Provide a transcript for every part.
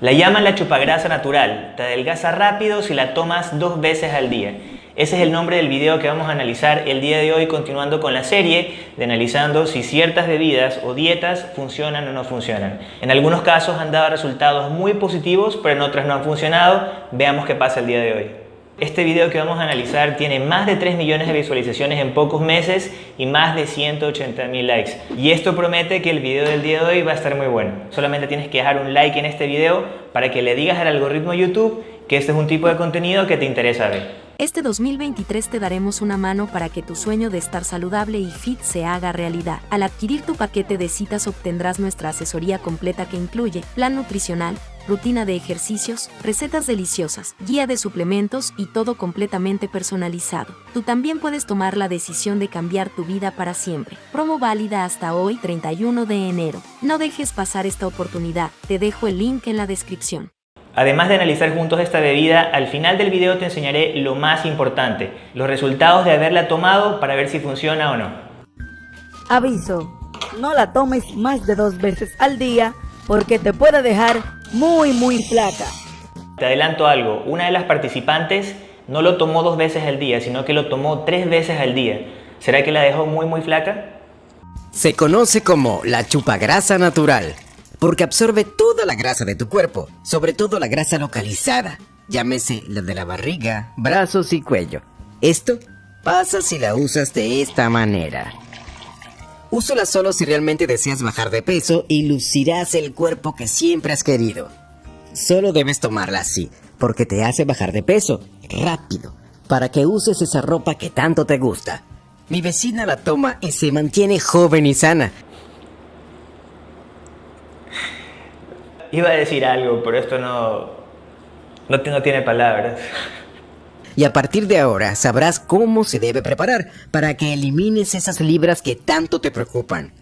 La llaman la chupagrasa natural, te adelgaza rápido si la tomas dos veces al día. Ese es el nombre del video que vamos a analizar el día de hoy continuando con la serie de analizando si ciertas bebidas o dietas funcionan o no funcionan. En algunos casos han dado resultados muy positivos, pero en otros no han funcionado. Veamos qué pasa el día de hoy. Este video que vamos a analizar tiene más de 3 millones de visualizaciones en pocos meses y más de 180 mil likes. Y esto promete que el video del día de hoy va a estar muy bueno. Solamente tienes que dejar un like en este video para que le digas al algoritmo YouTube que este es un tipo de contenido que te interesa ver. Este 2023 te daremos una mano para que tu sueño de estar saludable y fit se haga realidad. Al adquirir tu paquete de citas obtendrás nuestra asesoría completa que incluye plan nutricional, rutina de ejercicios, recetas deliciosas, guía de suplementos y todo completamente personalizado. Tú también puedes tomar la decisión de cambiar tu vida para siempre. Promo válida hasta hoy 31 de enero. No dejes pasar esta oportunidad, te dejo el link en la descripción. Además de analizar juntos esta bebida, al final del video te enseñaré lo más importante, los resultados de haberla tomado para ver si funciona o no. Aviso, no la tomes más de dos veces al día porque te puede dejar muy muy flaca. Te adelanto algo, una de las participantes no lo tomó dos veces al día, sino que lo tomó tres veces al día. ¿Será que la dejó muy muy flaca? Se conoce como la chupagrasa natural porque absorbe toda la grasa de tu cuerpo, sobre todo la grasa localizada, llámese la de la barriga, brazos y cuello. Esto pasa si la usas de esta manera. Úsala solo si realmente deseas bajar de peso y lucirás el cuerpo que siempre has querido. Solo debes tomarla así, porque te hace bajar de peso, rápido, para que uses esa ropa que tanto te gusta. Mi vecina la toma y se mantiene joven y sana, Iba a decir algo, pero esto no, no, tiene palabras. Y a partir de ahora sabrás cómo se debe preparar para que elimines esas libras que tanto te preocupan.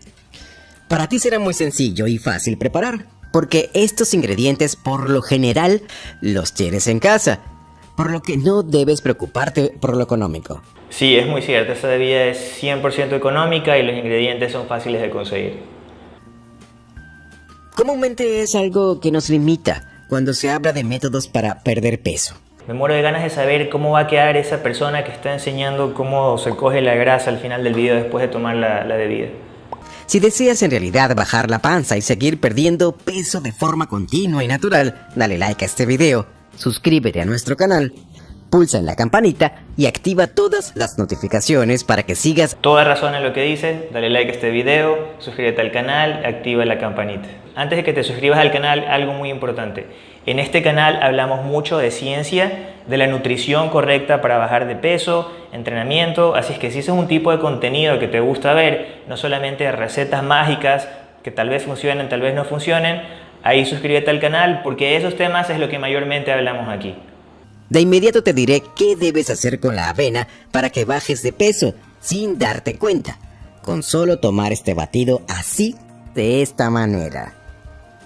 Para ti será muy sencillo y fácil preparar, porque estos ingredientes por lo general los tienes en casa, por lo que no debes preocuparte por lo económico. Sí, es muy cierto, esta bebida es 100% económica y los ingredientes son fáciles de conseguir. Comúnmente es algo que nos limita cuando se habla de métodos para perder peso. Me muero de ganas de saber cómo va a quedar esa persona que está enseñando cómo se coge la grasa al final del video después de tomar la, la bebida. Si deseas en realidad bajar la panza y seguir perdiendo peso de forma continua y natural, dale like a este video, suscríbete a nuestro canal pulsa en la campanita y activa todas las notificaciones para que sigas toda razón en lo que dices, dale like a este video, suscríbete al canal, activa la campanita. Antes de que te suscribas al canal, algo muy importante. En este canal hablamos mucho de ciencia, de la nutrición correcta para bajar de peso, entrenamiento, así es que si ese es un tipo de contenido que te gusta ver, no solamente recetas mágicas que tal vez funcionen, tal vez no funcionen, ahí suscríbete al canal porque esos temas es lo que mayormente hablamos aquí. De inmediato te diré qué debes hacer con la avena para que bajes de peso sin darte cuenta, con solo tomar este batido así, de esta manera.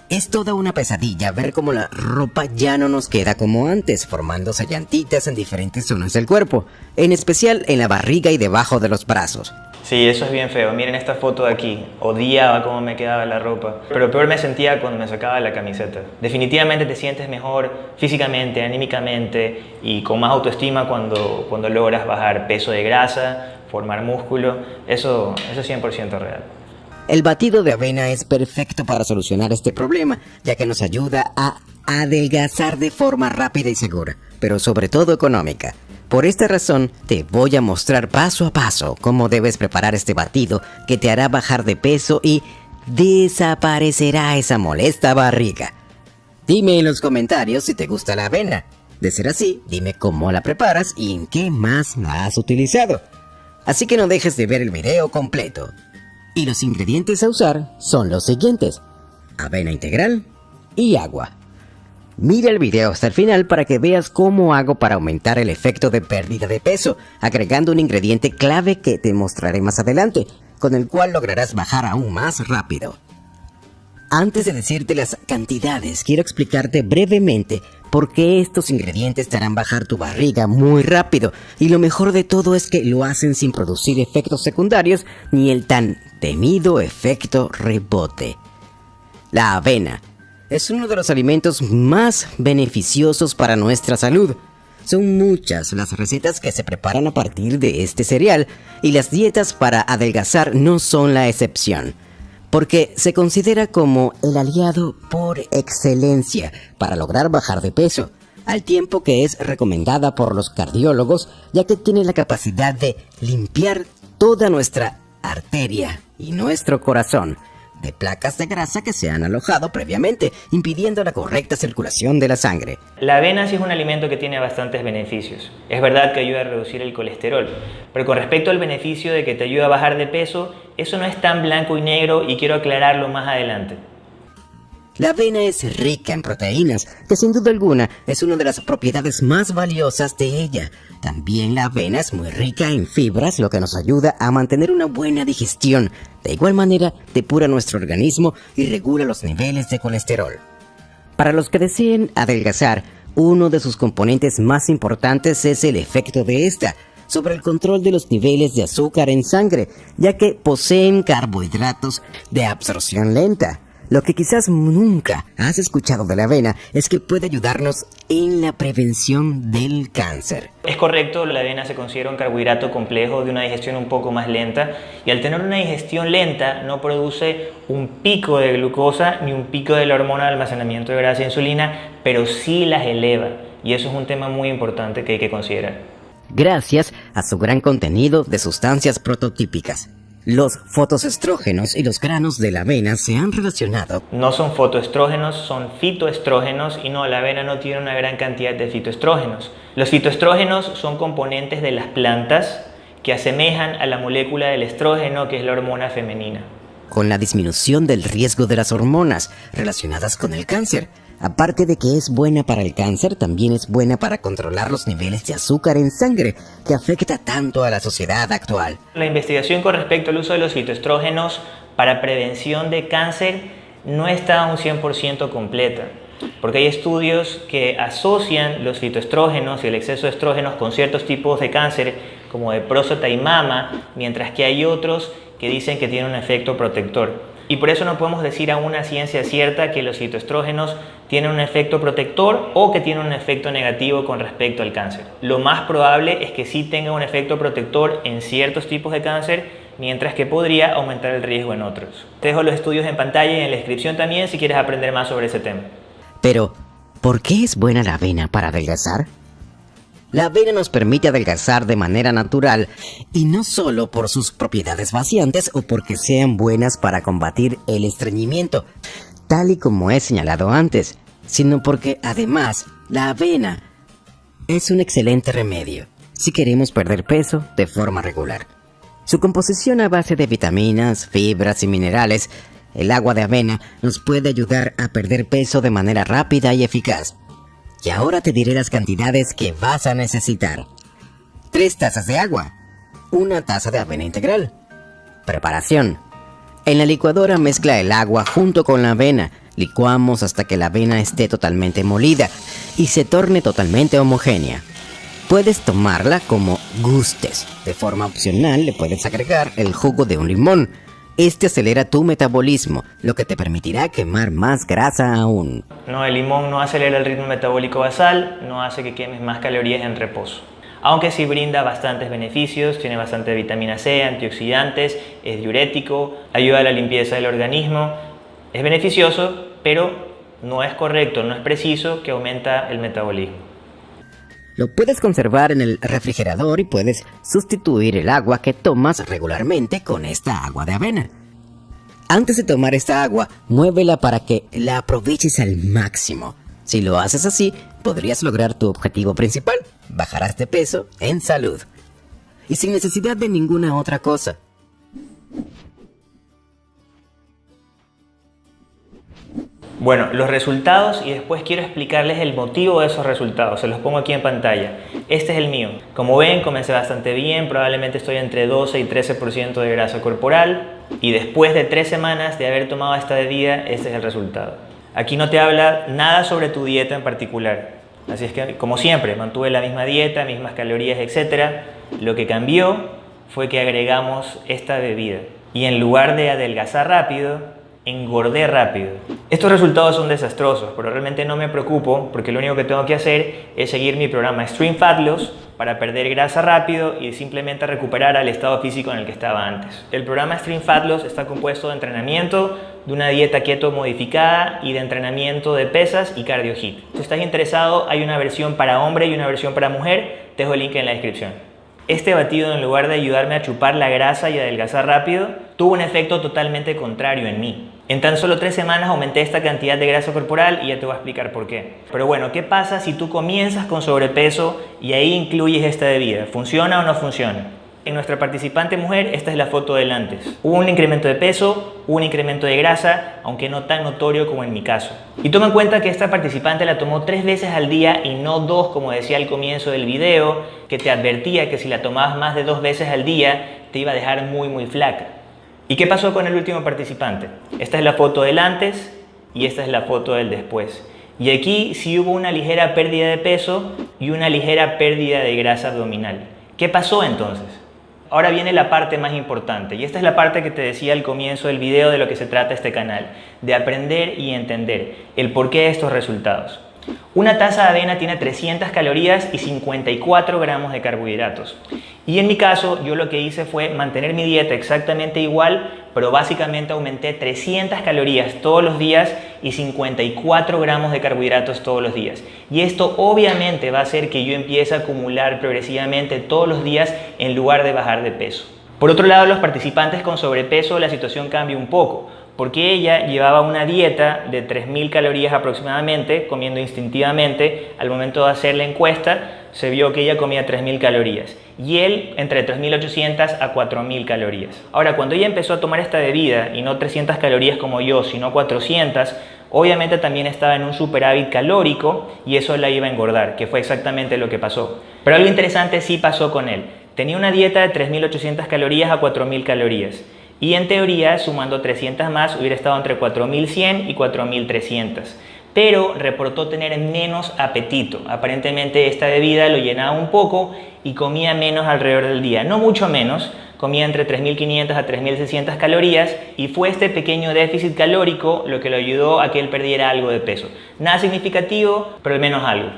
Es toda una pesadilla ver cómo la ropa ya no nos queda como antes, formándose llantitas en diferentes zonas del cuerpo, en especial en la barriga y debajo de los brazos. Sí, eso es bien feo. Miren esta foto de aquí. Odiaba cómo me quedaba la ropa. Pero peor me sentía cuando me sacaba la camiseta. Definitivamente te sientes mejor físicamente, anímicamente y con más autoestima cuando, cuando logras bajar peso de grasa, formar músculo. Eso, eso es 100% real. El batido de avena es perfecto para solucionar este problema, ya que nos ayuda a adelgazar de forma rápida y segura, pero sobre todo económica. Por esta razón, te voy a mostrar paso a paso cómo debes preparar este batido que te hará bajar de peso y desaparecerá esa molesta barriga. Dime en los comentarios si te gusta la avena. De ser así, dime cómo la preparas y en qué más la has utilizado. Así que no dejes de ver el video completo. Y los ingredientes a usar son los siguientes. Avena integral y agua. Mira el video hasta el final para que veas cómo hago para aumentar el efecto de pérdida de peso, agregando un ingrediente clave que te mostraré más adelante, con el cual lograrás bajar aún más rápido. Antes de decirte las cantidades, quiero explicarte brevemente por qué estos ingredientes te harán bajar tu barriga muy rápido, y lo mejor de todo es que lo hacen sin producir efectos secundarios ni el tan temido efecto rebote. La avena es uno de los alimentos más beneficiosos para nuestra salud. Son muchas las recetas que se preparan a partir de este cereal y las dietas para adelgazar no son la excepción, porque se considera como el aliado por excelencia para lograr bajar de peso, al tiempo que es recomendada por los cardiólogos ya que tiene la capacidad de limpiar toda nuestra arteria y nuestro corazón de placas de grasa que se han alojado previamente, impidiendo la correcta circulación de la sangre. La avena sí es un alimento que tiene bastantes beneficios. Es verdad que ayuda a reducir el colesterol, pero con respecto al beneficio de que te ayuda a bajar de peso, eso no es tan blanco y negro y quiero aclararlo más adelante. La avena es rica en proteínas, que sin duda alguna es una de las propiedades más valiosas de ella. También la avena es muy rica en fibras, lo que nos ayuda a mantener una buena digestión. De igual manera, depura nuestro organismo y regula los niveles de colesterol. Para los que deseen adelgazar, uno de sus componentes más importantes es el efecto de esta sobre el control de los niveles de azúcar en sangre, ya que poseen carbohidratos de absorción lenta. Lo que quizás nunca has escuchado de la avena es que puede ayudarnos en la prevención del cáncer. Es correcto, la avena se considera un carbohidrato complejo de una digestión un poco más lenta y al tener una digestión lenta no produce un pico de glucosa ni un pico de la hormona de almacenamiento de grasa e insulina, pero sí las eleva y eso es un tema muy importante que hay que considerar. Gracias a su gran contenido de sustancias prototípicas. Los fotoestrógenos y los granos de la avena se han relacionado. No son fotoestrógenos, son fitoestrógenos y no, la avena no tiene una gran cantidad de fitoestrógenos. Los fitoestrógenos son componentes de las plantas que asemejan a la molécula del estrógeno que es la hormona femenina. Con la disminución del riesgo de las hormonas relacionadas con el cáncer, Aparte de que es buena para el cáncer, también es buena para controlar los niveles de azúcar en sangre, que afecta tanto a la sociedad actual. La investigación con respecto al uso de los fitoestrógenos para prevención de cáncer no está un 100% completa, porque hay estudios que asocian los fitoestrógenos y el exceso de estrógenos con ciertos tipos de cáncer, como de próstata y mama, mientras que hay otros que dicen que tienen un efecto protector. Y por eso no podemos decir a una ciencia cierta que los fitoestrógenos tienen un efecto protector o que tienen un efecto negativo con respecto al cáncer. Lo más probable es que sí tenga un efecto protector en ciertos tipos de cáncer, mientras que podría aumentar el riesgo en otros. Te dejo los estudios en pantalla y en la descripción también si quieres aprender más sobre ese tema. Pero, ¿por qué es buena la avena para adelgazar? La avena nos permite adelgazar de manera natural y no solo por sus propiedades vaciantes o porque sean buenas para combatir el estreñimiento, tal y como he señalado antes, sino porque además la avena es un excelente remedio si queremos perder peso de forma regular. Su composición a base de vitaminas, fibras y minerales, el agua de avena nos puede ayudar a perder peso de manera rápida y eficaz. Y ahora te diré las cantidades que vas a necesitar. 3 tazas de agua. Una taza de avena integral. Preparación. En la licuadora mezcla el agua junto con la avena. Licuamos hasta que la avena esté totalmente molida y se torne totalmente homogénea. Puedes tomarla como gustes. De forma opcional le puedes agregar el jugo de un limón este acelera tu metabolismo, lo que te permitirá quemar más grasa aún. No, el limón no acelera el ritmo metabólico basal, no hace que quemes más calorías en reposo. Aunque sí brinda bastantes beneficios, tiene bastante vitamina C, antioxidantes, es diurético, ayuda a la limpieza del organismo, es beneficioso, pero no es correcto, no es preciso que aumenta el metabolismo. Lo puedes conservar en el refrigerador y puedes sustituir el agua que tomas regularmente con esta agua de avena. Antes de tomar esta agua, muévela para que la aproveches al máximo. Si lo haces así, podrías lograr tu objetivo principal, bajarás de peso en salud. Y sin necesidad de ninguna otra cosa. Bueno, los resultados y después quiero explicarles el motivo de esos resultados. Se los pongo aquí en pantalla. Este es el mío. Como ven, comencé bastante bien. Probablemente estoy entre 12 y 13% de grasa corporal. Y después de tres semanas de haber tomado esta bebida, este es el resultado. Aquí no te habla nada sobre tu dieta en particular. Así es que, como siempre, mantuve la misma dieta, mismas calorías, etc. Lo que cambió fue que agregamos esta bebida. Y en lugar de adelgazar rápido, engordé rápido. Estos resultados son desastrosos, pero realmente no me preocupo porque lo único que tengo que hacer es seguir mi programa Extreme Fat Loss para perder grasa rápido y simplemente recuperar al estado físico en el que estaba antes. El programa Extreme Fat Loss está compuesto de entrenamiento, de una dieta keto modificada y de entrenamiento de pesas y cardio hit. Si estás interesado, hay una versión para hombre y una versión para mujer. Te dejo el link en la descripción. Este batido, en lugar de ayudarme a chupar la grasa y adelgazar rápido, tuvo un efecto totalmente contrario en mí. En tan solo tres semanas aumenté esta cantidad de grasa corporal y ya te voy a explicar por qué. Pero bueno, ¿qué pasa si tú comienzas con sobrepeso y ahí incluyes esta bebida? ¿Funciona o no funciona? En nuestra participante mujer, esta es la foto del antes. Un incremento de peso, un incremento de grasa, aunque no tan notorio como en mi caso. Y toma en cuenta que esta participante la tomó tres veces al día y no dos como decía al comienzo del video, que te advertía que si la tomabas más de dos veces al día te iba a dejar muy muy flaca. ¿Y qué pasó con el último participante? Esta es la foto del antes y esta es la foto del después. Y aquí sí hubo una ligera pérdida de peso y una ligera pérdida de grasa abdominal. ¿Qué pasó entonces? Ahora viene la parte más importante y esta es la parte que te decía al comienzo del video de lo que se trata este canal, de aprender y entender el porqué de estos resultados. Una taza de avena tiene 300 calorías y 54 gramos de carbohidratos. Y en mi caso, yo lo que hice fue mantener mi dieta exactamente igual, pero básicamente aumenté 300 calorías todos los días y 54 gramos de carbohidratos todos los días. Y esto obviamente va a hacer que yo empiece a acumular progresivamente todos los días en lugar de bajar de peso. Por otro lado, los participantes con sobrepeso la situación cambia un poco porque ella llevaba una dieta de 3.000 calorías aproximadamente, comiendo instintivamente. Al momento de hacer la encuesta, se vio que ella comía 3.000 calorías y él entre 3.800 a 4.000 calorías. Ahora, cuando ella empezó a tomar esta bebida, y no 300 calorías como yo, sino 400, obviamente también estaba en un superávit calórico y eso la iba a engordar, que fue exactamente lo que pasó. Pero algo interesante sí pasó con él. Tenía una dieta de 3.800 calorías a 4.000 calorías y en teoría sumando 300 más hubiera estado entre 4100 y 4300 pero reportó tener menos apetito. Aparentemente esta bebida lo llenaba un poco y comía menos alrededor del día, no mucho menos, comía entre 3.500 a 3.600 calorías y fue este pequeño déficit calórico lo que lo ayudó a que él perdiera algo de peso. Nada significativo, pero al menos algo.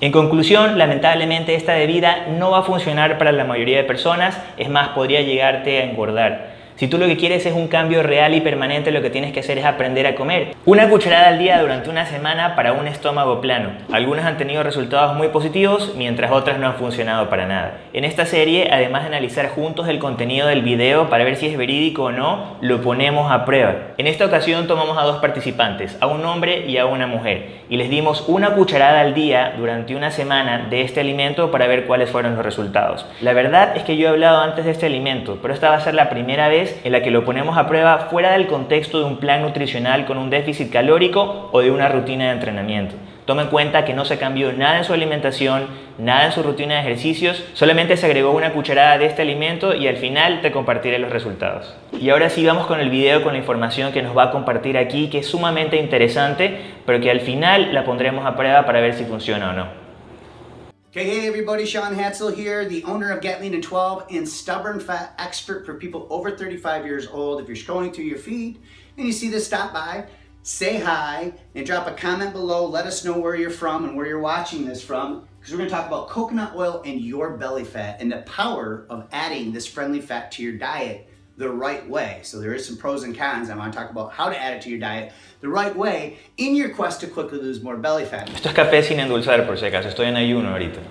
En conclusión, lamentablemente esta bebida no va a funcionar para la mayoría de personas, es más, podría llegarte a engordar. Si tú lo que quieres es un cambio real y permanente, lo que tienes que hacer es aprender a comer. Una cucharada al día durante una semana para un estómago plano. Algunas han tenido resultados muy positivos, mientras otras no han funcionado para nada. En esta serie, además de analizar juntos el contenido del video para ver si es verídico o no, lo ponemos a prueba. En esta ocasión tomamos a dos participantes, a un hombre y a una mujer, y les dimos una cucharada al día durante una semana de este alimento para ver cuáles fueron los resultados. La verdad es que yo he hablado antes de este alimento, pero esta va a ser la primera vez en la que lo ponemos a prueba fuera del contexto de un plan nutricional con un déficit calórico o de una rutina de entrenamiento. Toma en cuenta que no se cambió nada en su alimentación, nada en su rutina de ejercicios, solamente se agregó una cucharada de este alimento y al final te compartiré los resultados. Y ahora sí vamos con el video con la información que nos va a compartir aquí, que es sumamente interesante, pero que al final la pondremos a prueba para ver si funciona o no. Okay, hey everybody, Sean Hatzel here, the owner of Get Lean in 12 and Stubborn Fat Expert for people over 35 years old. If you're scrolling through your feed and you see this, stop by, say hi, and drop a comment below. Let us know where you're from and where you're watching this from, because we're gonna talk about coconut oil and your belly fat and the power of adding this friendly fat to your diet the right way. So there is some pros and cons. I want to talk about how to add it to your diet the right way in your quest to quickly lose more belly fat. Esto es café sin endulzar por si acaso, estoy en ayuno ahorita.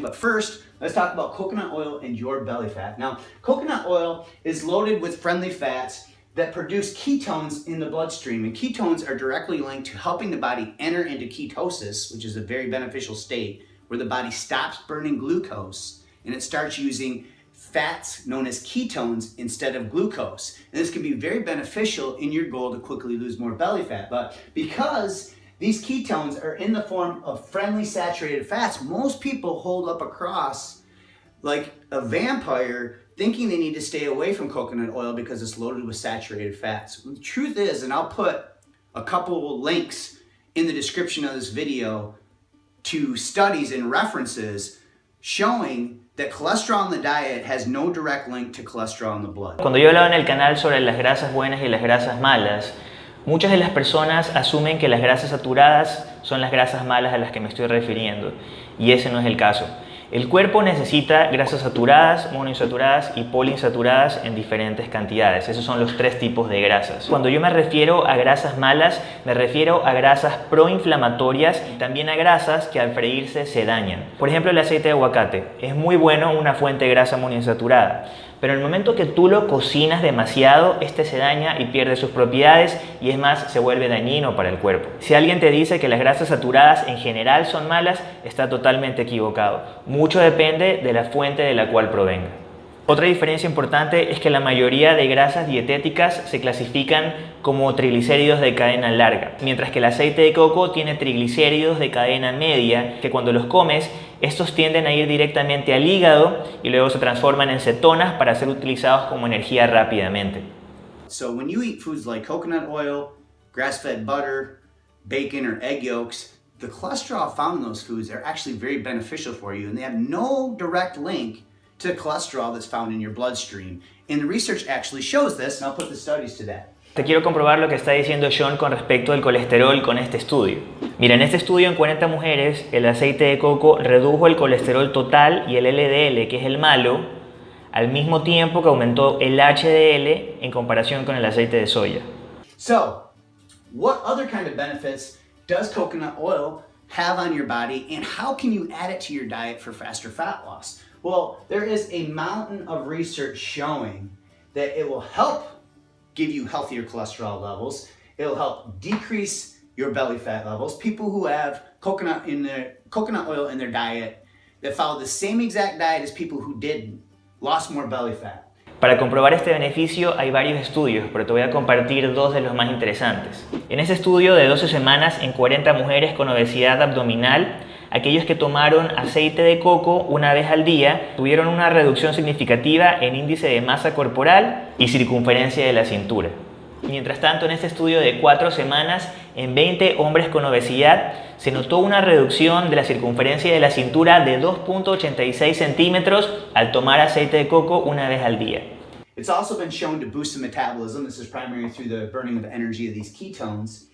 But first, let's talk about coconut oil and your belly fat. Now, coconut oil is loaded with friendly fats that produce ketones in the bloodstream. And ketones are directly linked to helping the body enter into ketosis, which is a very beneficial state where the body stops burning glucose and it starts using fats known as ketones instead of glucose. And this can be very beneficial in your goal to quickly lose more belly fat. But because these ketones are in the form of friendly saturated fats, most people hold up a cross like a vampire thinking they need to stay away from coconut oil because it's loaded with saturated fats. The truth is, and I'll put a couple links in the description of this video to studies and references showing Cuando yo hablaba en el canal sobre las grasas buenas y las grasas malas, muchas de las personas asumen que las grasas saturadas son las grasas malas a las que me estoy refiriendo, y ese no es el caso. El cuerpo necesita grasas saturadas, monoinsaturadas y poliinsaturadas en diferentes cantidades. Esos son los tres tipos de grasas. Cuando yo me refiero a grasas malas, me refiero a grasas proinflamatorias y también a grasas que al freírse se dañan. Por ejemplo, el aceite de aguacate es muy bueno una fuente de grasa monoinsaturada pero en el momento que tú lo cocinas demasiado, este se daña y pierde sus propiedades y es más, se vuelve dañino para el cuerpo. Si alguien te dice que las grasas saturadas en general son malas, está totalmente equivocado. Mucho depende de la fuente de la cual provenga. Otra diferencia importante es que la mayoría de grasas dietéticas se clasifican como triglicéridos de cadena larga, mientras que el aceite de coco tiene triglicéridos de cadena media, que cuando los comes, estos tienden a ir directamente al hígado y luego se transforman en cetonas para ser utilizados como energía rápidamente. So when you eat foods like coconut oil, grass-fed butter, bacon or egg yolks, the cholesterol found in those foods are actually very beneficial for you and they have no direct link to cholesterol that's found in your bloodstream. And the research actually shows this, and I'll put the studies to that. Te quiero comprobar lo que está diciendo John con respecto al colesterol con este estudio. Mira, en este estudio en 40 mujeres, el aceite de coco redujo el colesterol total y el LDL, que es el malo, al mismo tiempo que aumentó el HDL en comparación con el aceite de soya. So, what other kind of benefits does coconut oil have on your body and how can you add it to your diet for faster fat loss? Well, there is a mountain of research showing that it will help give you healthier cholesterol levels. It'll help decrease your belly fat levels. People who have coconut in their coconut oil in their diet that follow the same exact diet as people who didn't lost more belly fat. Para comprobar este beneficio hay varios estudios, pero te voy a compartir dos de los más interesantes. En ese estudio de 12 semanas en 40 mujeres con obesidad abdominal, aquellos que tomaron aceite de coco una vez al día tuvieron una reducción significativa en índice de masa corporal y circunferencia de la cintura. Mientras tanto, en este estudio de 4 semanas, en 20 hombres con obesidad, se notó una reducción de la circunferencia de la cintura de 2.86 centímetros al tomar aceite de coco una vez al día.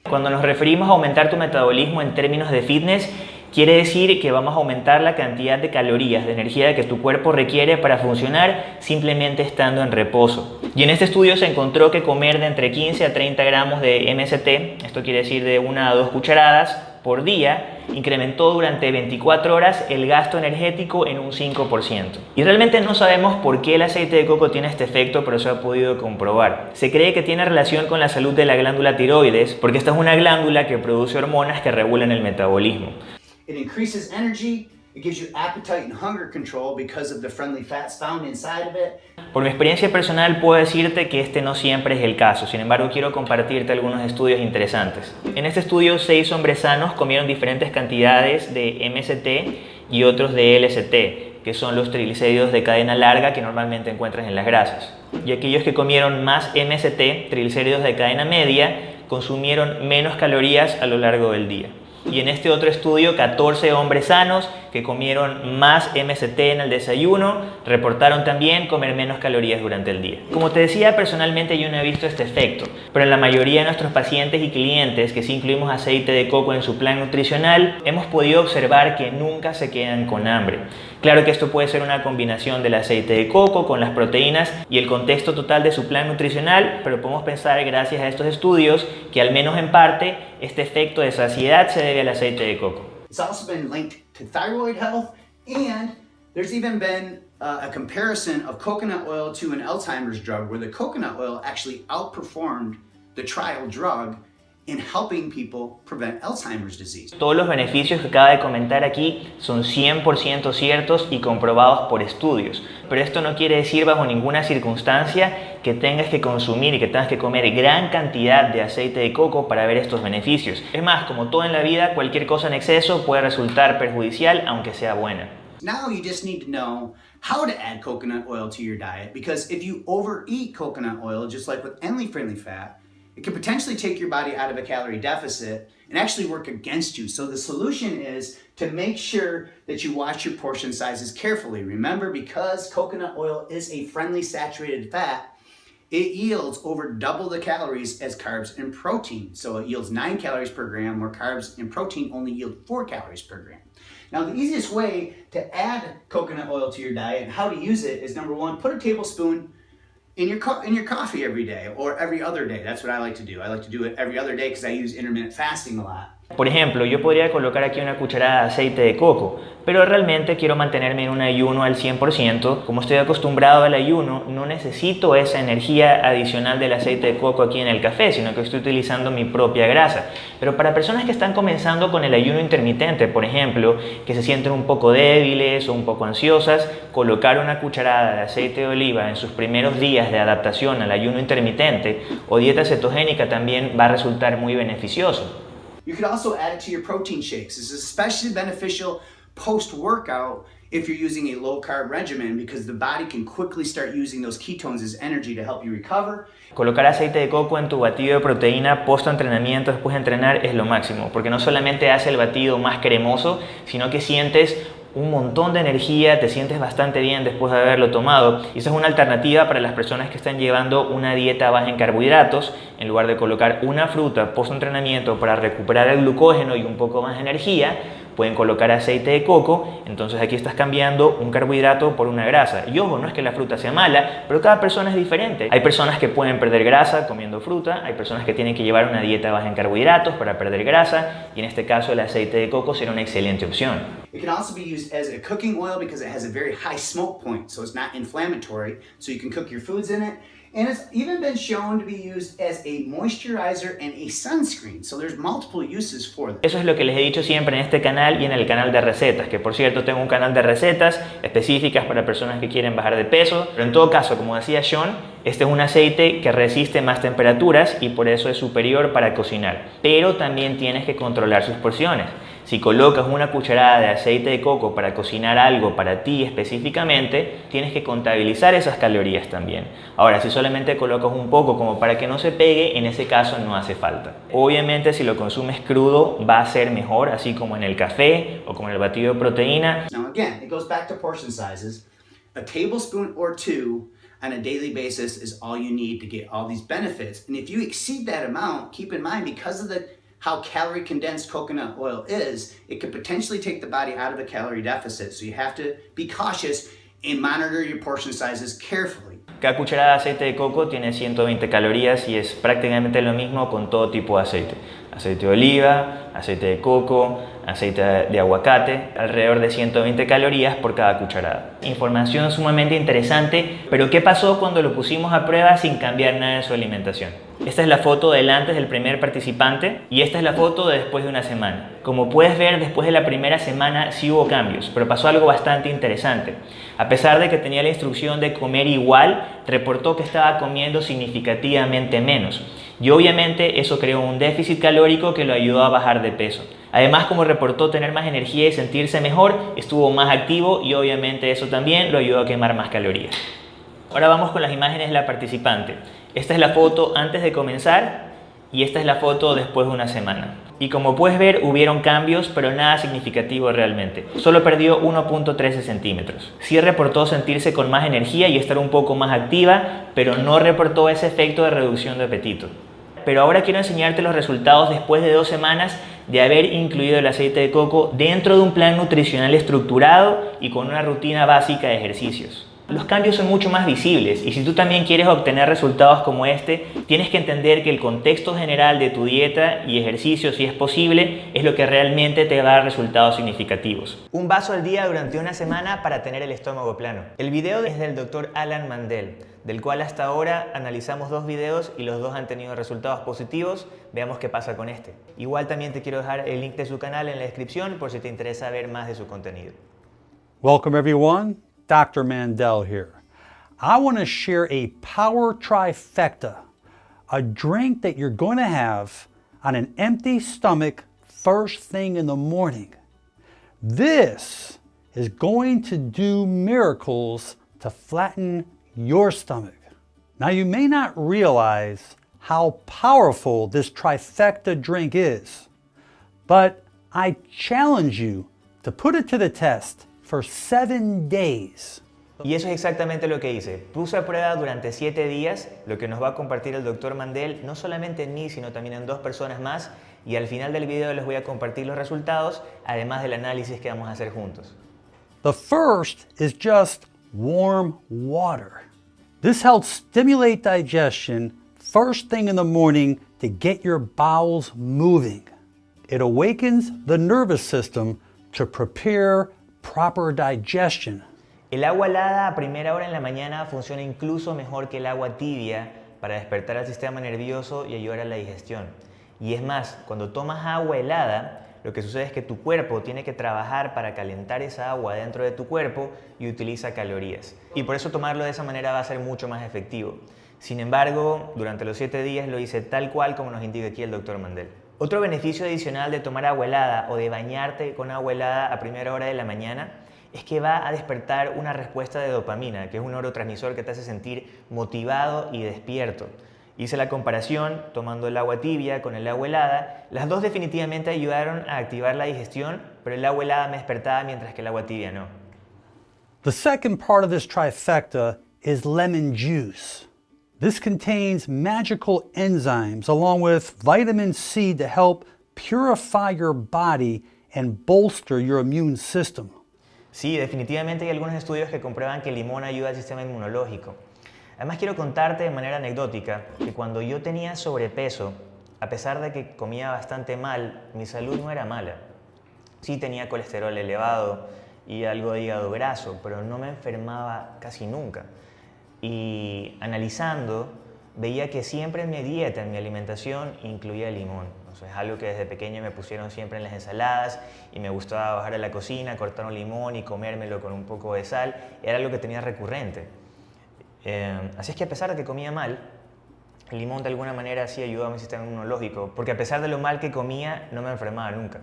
Cuando nos referimos a aumentar tu metabolismo en términos de fitness, quiere decir que vamos a aumentar la cantidad de calorías, de energía que tu cuerpo requiere para funcionar simplemente estando en reposo. Y en este estudio se encontró que comer de entre 15 a 30 gramos de MST, esto quiere decir de una a dos cucharadas, por día incrementó durante 24 horas el gasto energético en un 5%. Y realmente no sabemos por qué el aceite de coco tiene este efecto, pero se ha podido comprobar. Se cree que tiene relación con la salud de la glándula tiroides, porque esta es una glándula que produce hormonas que regulan el metabolismo. It increases energy, it gives you appetite and hunger control because of the friendly fats found inside of it. Por mi experiencia personal puedo decirte que este no siempre es el caso, sin embargo quiero compartirte algunos estudios interesantes. En este estudio, seis hombres sanos comieron diferentes cantidades de MST y otros de LST, que son los triglicéridos de cadena larga que normalmente encuentras en las grasas. Y aquellos que comieron más MST, triglicéridos de cadena media, consumieron menos calorías a lo largo del día y en este otro estudio 14 hombres sanos que comieron más MST en el desayuno reportaron también comer menos calorías durante el día. Como te decía, personalmente yo no he visto este efecto, pero en la mayoría de nuestros pacientes y clientes que sí incluimos aceite de coco en su plan nutricional, hemos podido observar que nunca se quedan con hambre. Claro que esto puede ser una combinación del aceite de coco con las proteínas y el contexto total de su plan nutricional, pero podemos pensar gracias a estos estudios que al menos en parte este efecto de saciedad se debe al aceite de coco. It's also been linked to thyroid health and there's even been uh, a comparison of coconut oil to an Alzheimer's drug where the coconut oil actually outperformed the trial drug in helping people prevent Alzheimer's disease. Todos los beneficios que acaba de comentar aquí son 100% ciertos y comprobados por estudios, pero esto no quiere decir bajo ninguna circunstancia que tengas que consumir y que tengas que comer gran cantidad de aceite de coco para ver estos beneficios. Es más, como todo en la vida, cualquier cosa en exceso puede resultar perjudicial aunque sea buena. Now you just need to know how to add coconut oil to your diet because if you overeat coconut oil, just like with any friendly fat, It could potentially take your body out of a calorie deficit and actually work against you. So the solution is to make sure that you watch your portion sizes carefully. Remember, because coconut oil is a friendly saturated fat, it yields over double the calories as carbs and protein. So it yields nine calories per gram, where carbs and protein only yield four calories per gram. Now, the easiest way to add coconut oil to your diet and how to use it is number one, put a tablespoon in your, in your coffee every day or every other day. That's what I like to do. I like to do it every other day because I use intermittent fasting a lot. Por ejemplo, yo podría colocar aquí una cucharada de aceite de coco, pero realmente quiero mantenerme en un ayuno al 100%. Como estoy acostumbrado al ayuno, no necesito esa energía adicional del aceite de coco aquí en el café, sino que estoy utilizando mi propia grasa. Pero para personas que están comenzando con el ayuno intermitente, por ejemplo, que se sienten un poco débiles o un poco ansiosas, colocar una cucharada de aceite de oliva en sus primeros días de adaptación al ayuno intermitente o dieta cetogénica también va a resultar muy beneficioso. You could also add it to your protein shakes. Is especially beneficial post-workout if you're using a low-carb regimen because the body can quickly start using those ketones as energy to help you recover. Colocar aceite de coco en tu batido de proteína post-entrenamiento después de entrenar es lo máximo, porque no solamente hace el batido más cremoso, sino que sientes un montón de energía, te sientes bastante bien después de haberlo tomado. Y esa es una alternativa para las personas que están llevando una dieta baja en carbohidratos. En lugar de colocar una fruta post-entrenamiento para recuperar el glucógeno y un poco más de energía, pueden colocar aceite de coco, entonces aquí estás cambiando un carbohidrato por una grasa. Y ojo, no es que la fruta sea mala, pero cada persona es diferente. Hay personas que pueden perder grasa comiendo fruta, hay personas que tienen que llevar una dieta baja en carbohidratos para perder grasa, y en este caso el aceite de coco será una excelente opción. It can also be used as a cooking oil because it has a very high smoke point, so it's not inflammatory, so you can cook your foods in it. And it's even been shown to be used as a moisturizer and a sunscreen. So there's multiple uses for them. Eso es lo que les he dicho siempre en este canal y en el canal de recetas, que por cierto tengo un canal de recetas específicas para personas que quieren bajar de peso. Pero en todo caso, como decía Sean, este es un aceite que resiste más temperaturas y por eso es superior para cocinar. Pero también tienes que controlar sus porciones. Si colocas una cucharada de aceite de coco para cocinar algo para ti específicamente, tienes que contabilizar esas calorías también. Ahora, si solamente colocas un poco como para que no se pegue, en ese caso no hace falta. Obviamente, si lo consumes crudo, va a ser mejor, así como en el café o como en el batido de proteína. Now again, it goes back to portion sizes. A tablespoon or two on a daily basis is all you need to get all these benefits. And if you exceed that amount, keep in mind because of the how calorie condensed coconut oil is, it could potentially take the body out of a calorie deficit. So you have to be cautious and monitor your portion sizes carefully. Cada cucharada de aceite de coco tiene 120 calorías y es prácticamente lo mismo con todo tipo de aceite. Aceite de oliva, aceite de coco, aceite de aguacate, alrededor de 120 calorías por cada cucharada. Información sumamente interesante, pero ¿qué pasó cuando lo pusimos a prueba sin cambiar nada en su alimentación? Esta es la foto del antes del primer participante y esta es la foto de después de una semana. Como puedes ver, después de la primera semana sí hubo cambios, pero pasó algo bastante interesante. A pesar de que tenía la instrucción de comer igual, reportó que estaba comiendo significativamente menos. Y obviamente eso creó un déficit calórico que lo ayudó a bajar de peso. Además, como reportó tener más energía y sentirse mejor, estuvo más activo y obviamente eso también lo ayudó a quemar más calorías. Ahora vamos con las imágenes de la participante. Esta es la foto antes de comenzar y esta es la foto después de una semana. Y como puedes ver, hubieron cambios, pero nada significativo realmente. Solo perdió 1.13 centímetros. Sí reportó sentirse con más energía y estar un poco más activa, pero no reportó ese efecto de reducción de apetito. Pero ahora quiero enseñarte los resultados después de dos semanas de haber incluido el aceite de coco dentro de un plan nutricional estructurado y con una rutina básica de ejercicios. Los cambios son mucho más visibles y si tú también quieres obtener resultados como este, tienes que entender que el contexto general de tu dieta y ejercicio, si es posible, es lo que realmente te va a dar resultados significativos. Un vaso al día durante una semana para tener el estómago plano. El video es del doctor Alan Mandel, del cual hasta ahora analizamos dos videos y los dos han tenido resultados positivos. Veamos qué pasa con este. Igual también te quiero dejar el link de su canal en la descripción por si te interesa ver más de su contenido. Welcome everyone. Dr. Mandel here. I want to share a power trifecta, a drink that you're going to have on an empty stomach first thing in the morning. This is going to do miracles to flatten your stomach. Now you may not realize how powerful this trifecta drink is, But I challenge you to put it to the test for seven days. Y eso es exactamente lo que hice. Puse a prueba durante 7 días lo que nos va a compartir el doctor Mandel, no solamente en mí, sino también en dos personas más. Y al final del video les voy a compartir los resultados, además del análisis que vamos a hacer juntos. The first is just warm water. This helps stimulate digestion first thing in the morning to get your bowels moving. It awakens the nervous system to prepare proper digestion. El agua helada a primera hora en la mañana funciona incluso mejor que el agua tibia para despertar al sistema nervioso y ayudar a la digestión. Y es más, cuando tomas agua helada, lo que sucede es que tu cuerpo tiene que trabajar para calentar esa agua dentro de tu cuerpo y utiliza calorías. Y por eso tomarlo de esa manera va a ser mucho más efectivo. Sin embargo, durante los 7 días lo hice tal cual como nos indica aquí el doctor Mandel. Otro beneficio adicional de tomar agua helada o de bañarte con agua helada a primera hora de la mañana es que va a despertar una respuesta de dopamina, que es un neurotransmisor que te hace sentir motivado y despierto. Hice la comparación tomando el agua tibia con el agua helada. Las dos definitivamente ayudaron a activar la digestión, pero el agua helada me despertaba mientras que el agua tibia no. The second part of this trifecta is lemon juice. This contains magical enzymes along with vitamin C to help purify your body and bolster your immune system. Sí, definitivamente hay algunos estudios que comprueban que el limón ayuda al sistema inmunológico. Además quiero contarte de manera anecdótica que cuando yo tenía sobrepeso, a pesar de que comía bastante mal, mi salud no era mala. Sí tenía colesterol elevado y algo de hígado graso, pero no me enfermaba casi nunca. Y analizando, veía que siempre en mi dieta, en mi alimentación, incluía limón. es algo que desde pequeño me pusieron siempre en las ensaladas y me gustaba bajar a la cocina, cortar un limón y comérmelo con un poco de sal. Era algo que tenía recurrente. Eh, así es que a pesar de que comía mal, el limón de alguna manera sí ayudó a mi sistema inmunológico, porque a pesar de lo mal que comía, no me enfermaba nunca.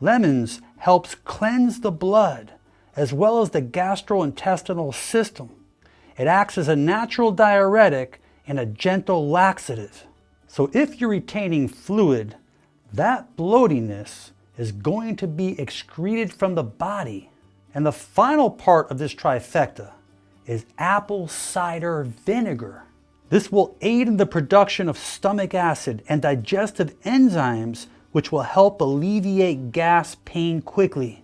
Lemons helps cleanse the blood as well as the gastrointestinal system. It acts as a natural diuretic and a gentle laxative. So if you're retaining fluid, that bloatiness is going to be excreted from the body. And the final part of this trifecta is apple cider vinegar. This will aid in the production of stomach acid and digestive enzymes which will help alleviate gas pain quickly.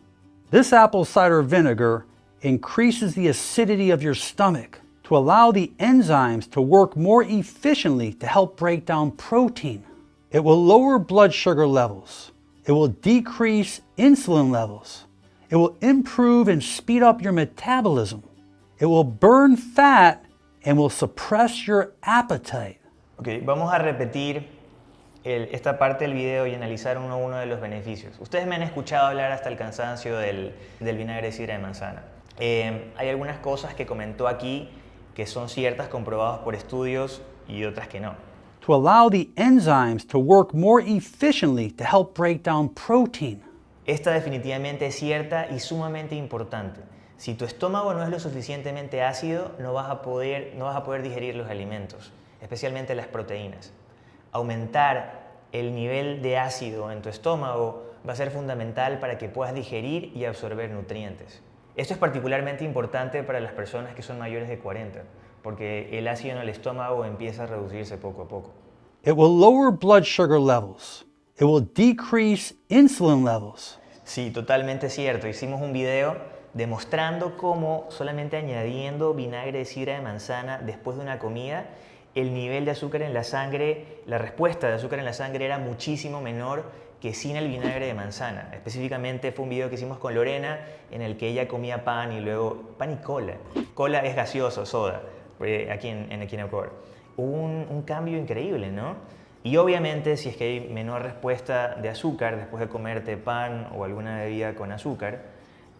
This apple cider vinegar increases the acidity of your stomach allow the enzymes to work more efficiently to help break down protein. It will lower blood sugar levels. It will decrease insulin levels. It will improve and speed up your metabolism. It will burn fat and will suppress your appetite. Ok, vamos a repetir el, esta parte del video y analizar uno a uno de los beneficios. Ustedes me han escuchado hablar hasta el cansancio del, del vinagre de sidra de manzana. Eh, hay algunas cosas que comentó aquí que son ciertas, comprobadas por estudios y otras que no. To allow the enzymes to work more efficiently to help break down protein. Esta definitivamente es cierta y sumamente importante. Si tu estómago no es lo suficientemente ácido, no vas a poder, no vas a poder digerir los alimentos, especialmente las proteínas. Aumentar el nivel de ácido en tu estómago va a ser fundamental para que puedas digerir y absorber nutrientes. Esto es particularmente importante para las personas que son mayores de 40, porque el ácido en el estómago empieza a reducirse poco a poco. It will lower blood sugar levels. It will decrease insulin levels. Sí, totalmente cierto. Hicimos un video demostrando cómo solamente añadiendo vinagre de sidra de manzana después de una comida, el nivel de azúcar en la sangre, la respuesta de azúcar en la sangre era muchísimo menor que sin el vinagre de manzana. Específicamente fue un video que hicimos con Lorena en el que ella comía pan y luego pan y cola. Cola es gaseoso, soda, eh, aquí en, en Equinocore. Hubo un, un cambio increíble, ¿no? Y obviamente si es que hay menor respuesta de azúcar después de comerte pan o alguna bebida con azúcar,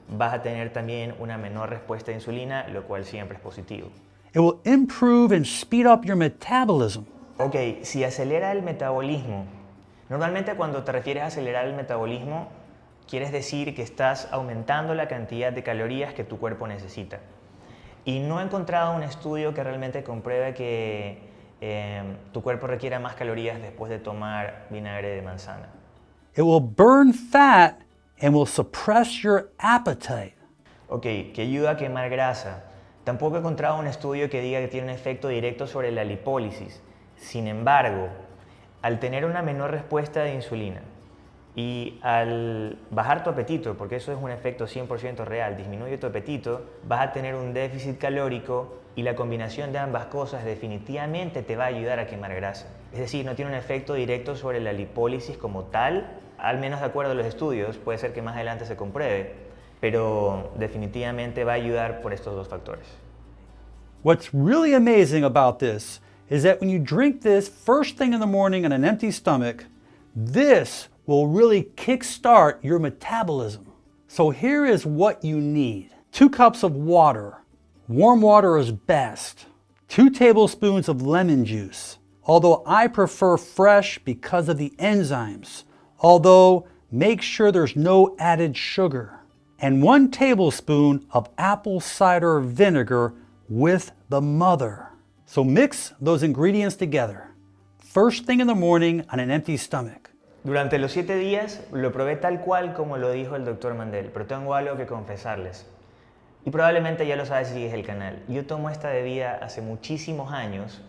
vas a tener también una menor respuesta a insulina, lo cual siempre es positivo. It will improve and speed up your metabolism. Ok, si acelera el metabolismo, normalmente cuando te refieres a acelerar el metabolismo, quieres decir que estás aumentando la cantidad de calorías que tu cuerpo necesita. Y no he encontrado un estudio que realmente compruebe que eh, tu cuerpo requiera más calorías después de tomar vinagre de manzana. It will burn fat and will suppress your appetite. Ok, que ayuda a quemar grasa. Tampoco he encontrado un estudio que diga que tiene un efecto directo sobre la lipólisis. Sin embargo, al tener una menor respuesta de insulina y al bajar tu apetito, porque eso es un efecto 100% real, disminuye tu apetito, vas a tener un déficit calórico y la combinación de ambas cosas definitivamente te va a ayudar a quemar grasa. Es decir, no tiene un efecto directo sobre la lipólisis como tal, al menos de acuerdo a los estudios, puede ser que más adelante se compruebe, pero definitivamente va a ayudar por estos dos factores. What's really amazing about this is that when you drink this first thing in the morning on an empty stomach, this will really kickstart your metabolism. So here is what you need. Two cups of water. Warm water is best. Two tablespoons of lemon juice. Although I prefer fresh because of the enzymes. Although make sure there's no added sugar. And one tablespoon of apple cider vinegar with the mother. So mix those ingredients together. First thing in the morning on an empty stomach. Durante los siete días lo probé tal cual como lo dijo el doctor Mandel, pero tengo algo que confesarles. Y probablemente ya lo sabes si sigues el canal. Yo tomo esta bebida hace muchísimos años